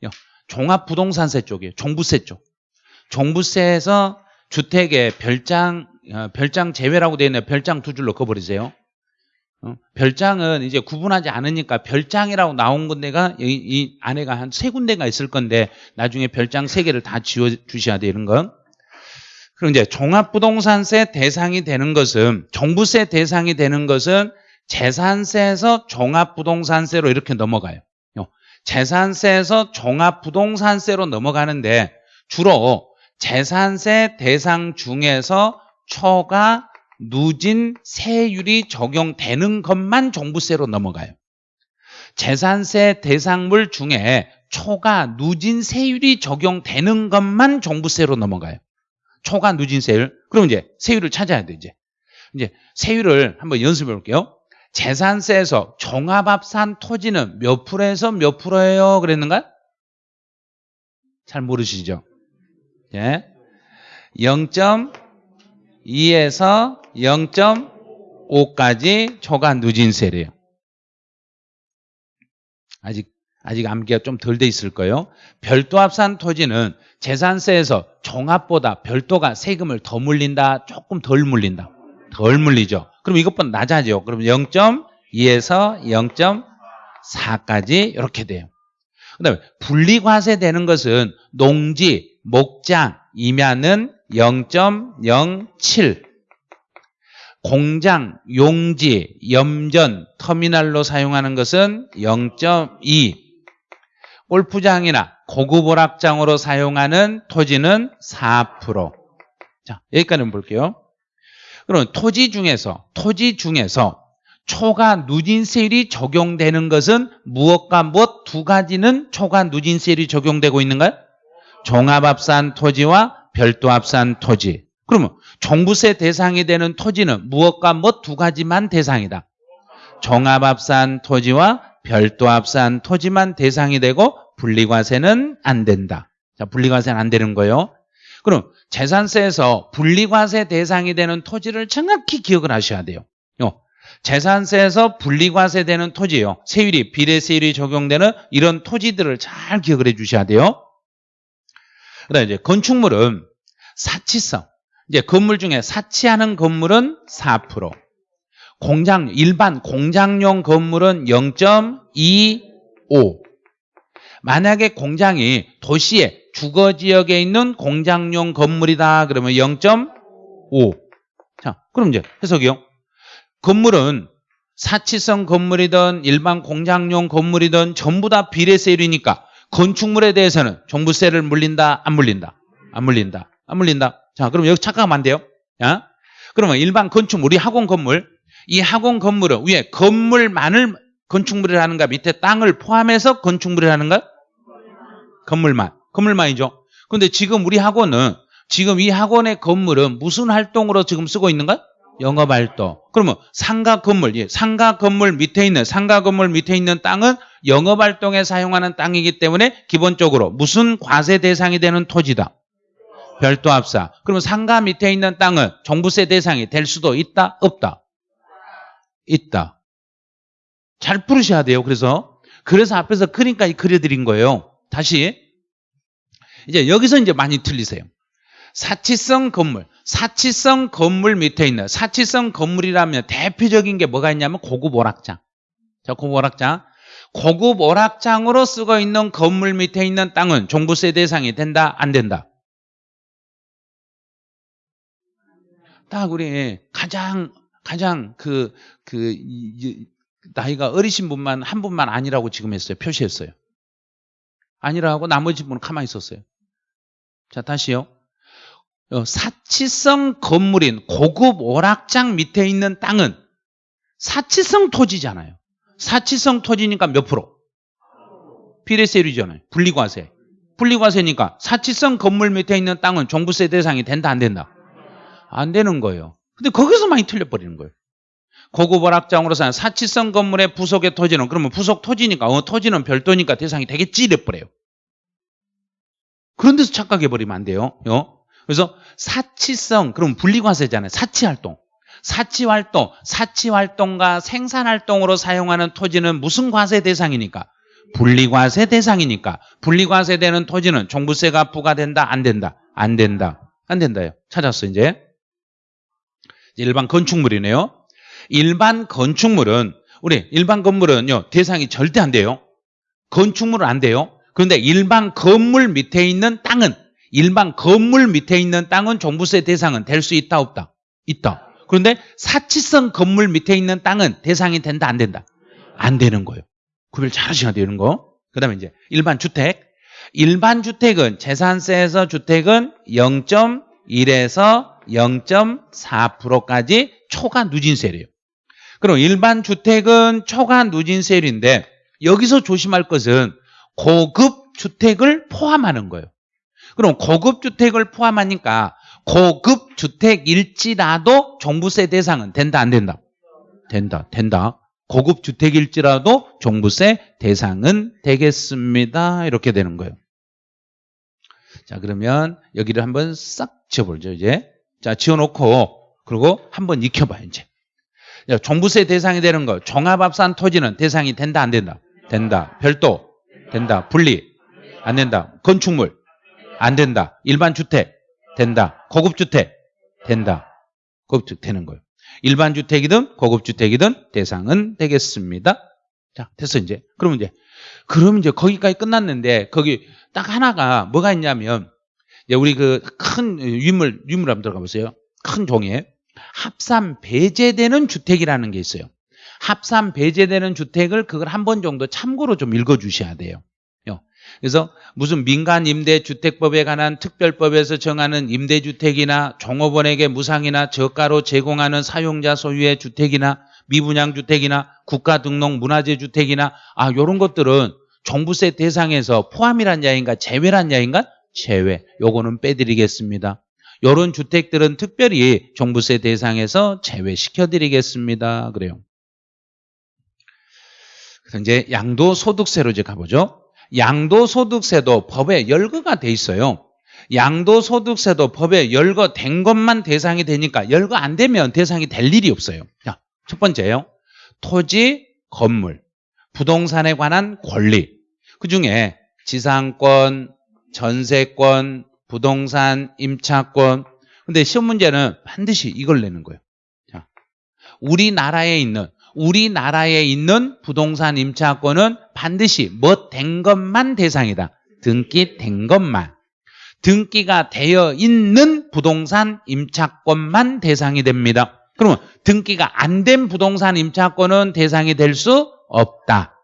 요, 종합부동산세 쪽이에요. 종부세 쪽. 종부세에서 주택에 별장 어, 별장 제외라고 되어 있는 별장 두 줄로 그어버리세요. 어, 별장은 이제 구분하지 않으니까 별장이라고 나온 건데가 이, 이 안에가 한 세 군데가 있을 건데 나중에 별장 세 개를 다 지워 주셔야. 이런 건. 그럼 이제 종합부동산세 대상이 되는 것은 종부세 대상이 되는 것은 재산세에서 종합부동산세로 이렇게 넘어가요. 요, 재산세에서 종합부동산세로 넘어가는데 주로 재산세 대상 중에서 초과 누진 세율이 적용되는 것만 종부세로 넘어가요. 재산세 대상물 중에 초과 누진 세율이 적용되는 것만 종부세로 넘어가요. 초과 누진 세율. 그럼 이제 세율을 찾아야 돼, 이제. 이제 세율을 한번 연습해 볼게요. 재산세에서 종합합산 토지는 몇 프로에서 몇 프로예요? 그랬는가? 잘 모르시죠? 예. 0.2에서 0.5까지 초과 누진세래요. 아직 아직 암기가 좀 덜 돼 있을 거예요. 별도 합산 토지는 재산세에서 종합보다 별도가 세금을 더 물린다, 조금 덜 물린다. 덜 물리죠. 그럼 이것보다 낮아져. 그럼 0.2에서 0.4까지 이렇게 돼요. 그다음에 분리과세 되는 것은 농지, 목장이면은 0.07 공장, 용지, 염전, 터미널로 사용하는 것은 0.2 골프장이나 고급 오락장으로 사용하는 토지는 4%. 자, 여기까지는 볼게요. 그럼 토지 중에서 토지 중에서 초과 누진세율이 적용되는 것은 무엇과 무엇 두 가지는 초과 누진세율이 적용되고 있는가요? 종합합산 토지와 별도합산 토지. 그러면 종부세 대상이 되는 토지는 무엇과 무엇 두 가지만 대상이다. 종합합산 토지와 별도 합산 토지만 대상이 되고 분리과세는 안 된다. 자, 분리과세는 안 되는 거예요. 그럼 재산세에서 분리과세 대상이 되는 토지를 정확히 기억을 하셔야 돼요. 요. 재산세에서 분리과세 되는 토지요. 세율이 비례세율이 적용되는 이런 토지들을 잘 기억을 해 주셔야 돼요. 그다음에 이제 건축물은 사치성. 이제 건물 중에 사치하는 건물은 4%. 공장 일반 공장용 건물은 0.25. 만약에 공장이 도시의 주거 지역에 있는 공장용 건물이다 그러면 0.5. 자, 그럼 이제 해석이요. 건물은 사치성 건물이든 일반 공장용 건물이든 전부 다 비례세율이니까 건축물에 대해서는 종부세를 물린다 안 물린다 안 물린다 안 물린다 자 그럼 여기 착각하면 안 돼요 야? 그러면 일반 건축물 우리 학원 건물 이 학원 건물은 위에 건물만을 건축물이라는가 밑에 땅을 포함해서 건축물이라는가 건물만 건물만이죠 근데 지금 우리 학원은 지금 이 학원의 건물은 무슨 활동으로 지금 쓰고 있는가 영업 활동. 그러면 상가 건물, 예, 상가 건물 밑에 있는 상가 건물 밑에 있는 땅은 영업 활동에 사용하는 땅이기 때문에 기본적으로 무슨 과세 대상이 되는 토지다. 별도 합사. 그러면 상가 밑에 있는 땅은 종부세 대상이 될 수도 있다, 없다. 있다. 잘 풀으셔야 돼요. 그래서 그래서 앞에서 그림까지 그려드린 거예요. 다시 이제 여기서 이제 많이 틀리세요. 사치성 건물, 사치성 건물 밑에 있는 사치성 건물이라면 대표적인 게 뭐가 있냐면 고급 오락장. 자, 고급 오락장. 고급 오락장으로 쓰고 있는 건물 밑에 있는 땅은 종부세 대상이 된다, 안 된다? 딱 우리 가장 가장 그, 그, 나이가 어리신 분만 한 분만 아니라고 지금 했어요. 표시했어요. 아니라고 나머지 분은 가만히 있었어요. 자, 다시요. 어, 사치성 건물인 고급 오락장 밑에 있는 땅은 사치성 토지잖아요. 사치성 토지니까 몇 프로? 비례세율이잖아요. 분리과세. 분리과세니까 사치성 건물 밑에 있는 땅은 종부세 대상이 된다 안 된다? 안 되는 거예요. 근데 거기서 많이 틀려버리는 거예요. 고급 오락장으로 사는 사치성 건물의 부속의 토지는 그러면 부속 토지니까 어, 토지는 별도니까 대상이 되겠지 이래버려요. 그런 데서 착각해버리면 안 돼요. 어? 그래서 사치성 그럼 분리과세잖아요. 사치활동. 사치활동, 사치활동과 생산활동으로 사용하는 토지는 무슨 과세 대상이니까? 분리과세 대상이니까 분리과세 되는 토지는 종부세가 부과된다 안 된다 안 된다 안 된다요 찾았어 이제 일반 건축물이네요. 일반 건축물은 우리 일반 건물은요 대상이 절대 안 돼요. 건축물은 안 돼요. 그런데 일반 건물 밑에 있는 땅은 일반 건물 밑에 있는 땅은 종부세 대상은 될 수 있다 없다? 있다. 그런데 사치성 건물 밑에 있는 땅은 대상이 된다 안 된다? 안 되는 거예요. 구별 잘 하셔야 되는 거. 그 다음에 이제 일반 주택. 일반 주택은 재산세에서 주택은 0.1에서 0.4%까지 초과 누진세래요. 그럼 일반 주택은 초과 누진세율인데 여기서 조심할 것은 고급 주택을 포함하는 거예요. 그럼 고급 주택을 포함하니까 고급 주택일지라도 종부세 대상은 된다 안 된다? 된다. 된다. 고급 주택일지라도 종부세 대상은 되겠습니다. 이렇게 되는 거예요. 자, 그러면 여기를 한번 싹 지어보죠, 이제. 자, 지어놓고, 그리고 한번 익혀봐요, 이제. 자, 종부세 대상이 되는 거. 종합합산 토지는 대상이 된다, 안 된다? 된다. 별도? 된다. 분리? 안 된다. 건축물? 안 된다. 일반 주택? 된다. 고급 주택? 된다. 고급 주택 되는 거예요. 일반 주택이든 고급 주택이든 대상은 되겠습니다. 자, 됐어 이제. 그러면 이제 그러면 이제 거기까지 끝났는데 거기 딱 하나가 뭐가 있냐면 우리 그 큰 유물 유물 한번 들어가 보세요. 큰 종이에 합산 배제되는 주택이라는 게 있어요. 합산 배제되는 주택을 그걸 한 번 정도 참고로 좀 읽어 주셔야 돼요. 그래서 무슨 민간 임대주택법에 관한 특별법에서 정하는 임대주택이나 종업원에게 무상이나 저가로 제공하는 사용자 소유의 주택이나 미분양 주택이나 국가 등록 문화재 주택이나 아 요런 것들은 종부세 대상에서 포함이란 야인가 제외란 야인가 제외 요거는 빼드리겠습니다. 요런 주택들은 특별히 종부세 대상에서 제외시켜 드리겠습니다. 그래요. 그래서 이제 양도소득세로 이제 가보죠. 양도소득세도 법에 열거가 돼 있어요. 양도소득세도 법에 열거된 것만 대상이 되니까 열거 안 되면 대상이 될 일이 없어요. 자, 첫 번째요. 토지, 건물, 부동산에 관한 권리. 그 중에 지상권, 전세권, 부동산, 임차권. 근데 시험 문제는 반드시 이걸 내는 거예요. 자, 우리나라에 있는 우리나라에 있는 부동산 임차권은 반드시 뭐 된 것만 대상이다. 등기된 것만. 등기가 되어 있는 부동산 임차권만 대상이 됩니다. 그러면 등기가 안 된 부동산 임차권은 대상이 될 수 없다.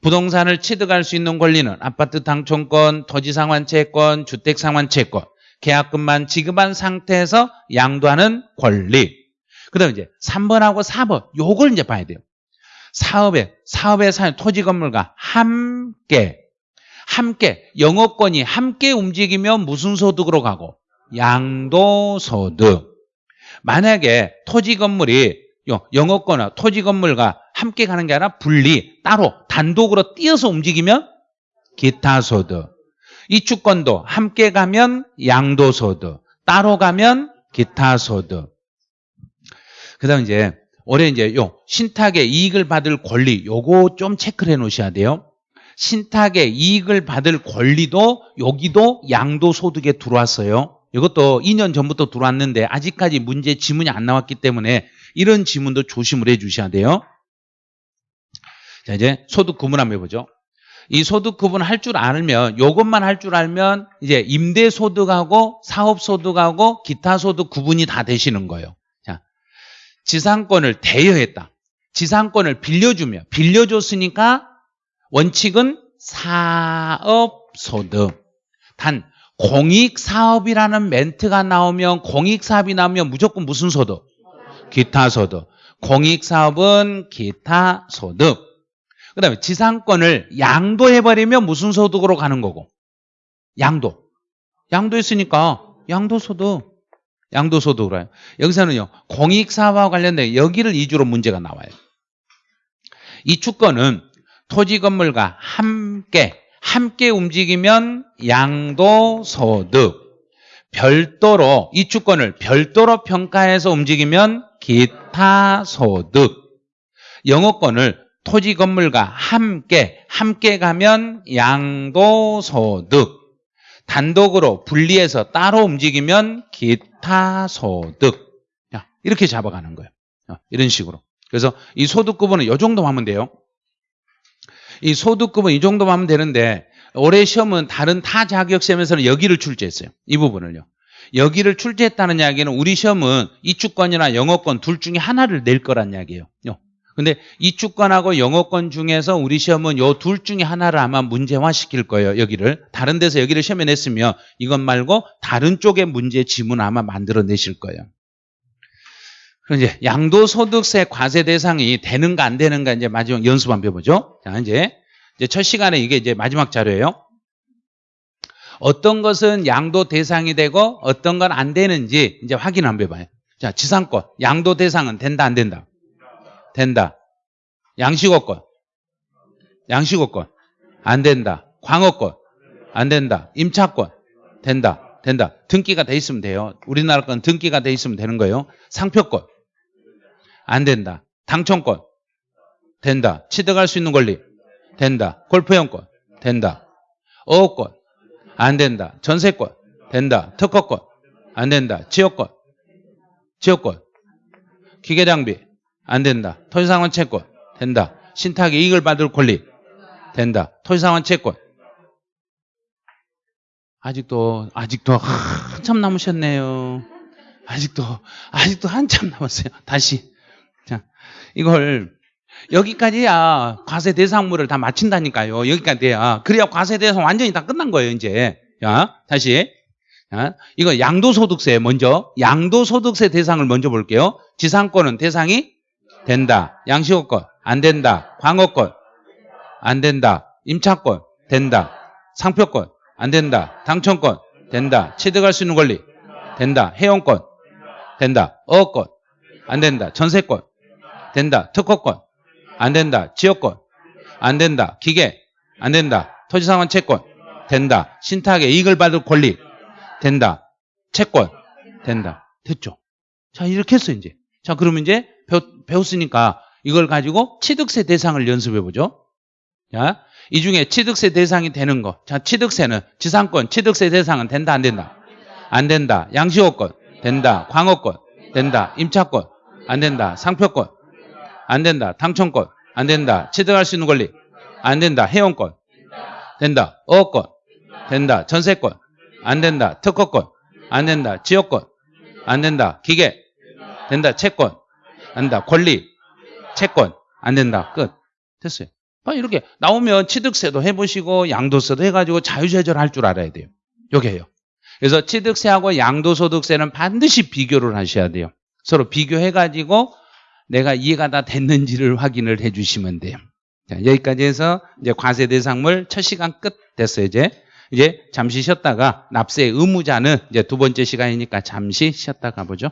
부동산을 취득할 수 있는 권리는 아파트 당첨권, 토지 상환채권, 주택 상환채권, 계약금만 지급한 상태에서 양도하는 권리. 그 다음에 이제 3번하고 4번 요걸 이제 봐야 돼요. 사업에 사업에 사는 토지 건물과 함께 함께 영업권이 함께 움직이면 무슨 소득으로 가고 양도소득. 만약에 토지 건물이 영업권과 토지 건물과 함께 가는 게 아니라 분리 따로 단독으로 띄어서 움직이면 기타 소득. 이주권도 함께 가면 양도소득, 따로 가면 기타 소득. 그 다음 이제 올해 이제 요 신탁의 이익을 받을 권리 요거 좀 체크를 해 놓으셔야 돼요. 신탁의 이익을 받을 권리도 여기도 양도소득에 들어왔어요. 이것도 2년 전부터 들어왔는데 아직까지 문제 지문이 안 나왔기 때문에 이런 지문도 조심을 해 주셔야 돼요. 자 이제 소득 구분 한번 해보죠. 이 소득 구분 할 줄 알면 요것만 할 줄 알면 이제 임대 소득하고 사업 소득하고 기타 소득 구분이 다 되시는 거예요. 지상권을 대여했다. 지상권을 빌려주며 빌려줬으니까 원칙은 사업 소득. 단 공익 사업이라는 멘트가 나오면 공익 사업이 나오면 무조건 무슨 소득? 기타 소득. 공익 사업은 기타 소득. 그 다음에 지상권을 양도해버리면 무슨 소득으로 가는 거고? 양도. 양도했으니까 양도소득. 양도소득으로 해요. 여기서는요, 공익사업과 관련된 여기를 이주로 문제가 나와요. 이 주권은 토지 건물과 함께, 함께 움직이면 양도소득. 별도로, 이 주권을 별도로 평가해서 움직이면 기타소득. 영어권을 토지 건물과 함께, 함께 가면 양도소득. 단독으로 분리해서 따로 움직이면 기타소득. 야, 이렇게 잡아가는 거예요. 어, 이런 식으로. 그래서 이 소득 구분은 이 정도만 하면 돼요. 이 소득 구분 이 정도만 하면 되는데 올해 시험은 다른 타 자격 시험에서는 여기를 출제했어요. 이 부분을요. 여기를 출제했다는 이야기는 우리 시험은 이주권이나 영어권 둘 중에 하나를 낼 거란 이야기예요. 요. 근데 이주권하고 영어권 중에서 우리 시험은 요 둘 중에 하나를 아마 문제화 시킬 거예요. 여기를. 다른 데서 여기를 시험에 냈으면 이것 말고 다른 쪽의 문제 지문 아마 만들어 내실 거예요. 그럼 이제 양도소득세 과세 대상이 되는가 안 되는가 이제 마지막 연습 한번 해보죠. 자, 이제, 이제 첫 시간에 이게 이제 마지막 자료예요. 어떤 것은 양도 대상이 되고 어떤 건 안 되는지 이제 확인 한번 해봐요. 자, 지상권. 양도 대상은 된다, 안 된다? 된다. 양식업권. 양식업권. 안 된다. 광업권. 안 된다. 임차권. 된다. 된다. 등기가 돼 있으면 돼요. 우리나라 건 등기가 돼 있으면 되는 거예요. 상표권. 안 된다. 당첨권. 된다. 취득할 수 있는 권리. 된다. 골프형권. 된다. 어업권. 안 된다. 전세권. 된다. 특허권. 안 된다. 지역권. 지역권. 기계장비. 안 된다. 토지상환 채권. 된다. 신탁의 이익을 받을 권리. 된다. 토지상환 채권. 아직도, 아직도 한참 남으셨네요. 아직도, 아직도 한참 남았어요. 다시. 자, 이걸, 여기까지야 과세 대상물을 다 마친다니까요. 여기까지 돼야. 그래야 과세 대상 완전히 다 끝난 거예요, 이제. 자, 다시. 자, 이거 양도소득세 먼저. 양도소득세 대상을 먼저 볼게요. 지상권은 대상이 된다. 양식업권 안 된다. 광업권 안 된다. 임차권 된다. 상표권 안 된다. 당첨권 된다. 취득할 수 있는 권리 된다. 회원권 된다. 어업권 안 된다. 전세권 된다. 특허권 안 된다. 지역권 안 된다. 기계 안 된다. 토지상환 채권 된다. 신탁의 이익을 받을 권리 된다. 채권 된다. 됐죠? 자 이렇게 했어 이제. 자 그러면 이제 배웠, 으니까 이걸 가지고 취득세 대상을 연습해 보죠. 자, 이 중에 취득세 대상이 되는 거. 자, 취득세는 지상권 취득세 대상은 된다 안 된다? 안 된다. 양식업권 된다. 광업권 된다. 임차권 안 된다. 상표권 안 된다. 당첨권 안 된다. 취득할 수 있는 권리 안 된다. 회원권 된다. 어업권 된다. 전세권 안 된다. 특허권 안 된다. 지역권 안 된다. 기계 된다. 채권 안 된다. 권리, 채권 안 된다. 끝. 됐어요. 이렇게 나오면 취득세도 해보시고 양도세도 해가지고 자유재절할 줄 알아야 돼요. 요게요. 그래서 취득세하고 양도소득세는 반드시 비교를 하셔야 돼요. 서로 비교해가지고 내가 이해가 다 됐는지를 확인을 해주시면 돼요. 자, 여기까지 해서 이제 과세 대상물 첫 시간 끝 됐어요. 이제 이제 잠시 쉬었다가 납세 의무자는 이제 두 번째 시간이니까 잠시 쉬었다 가보죠.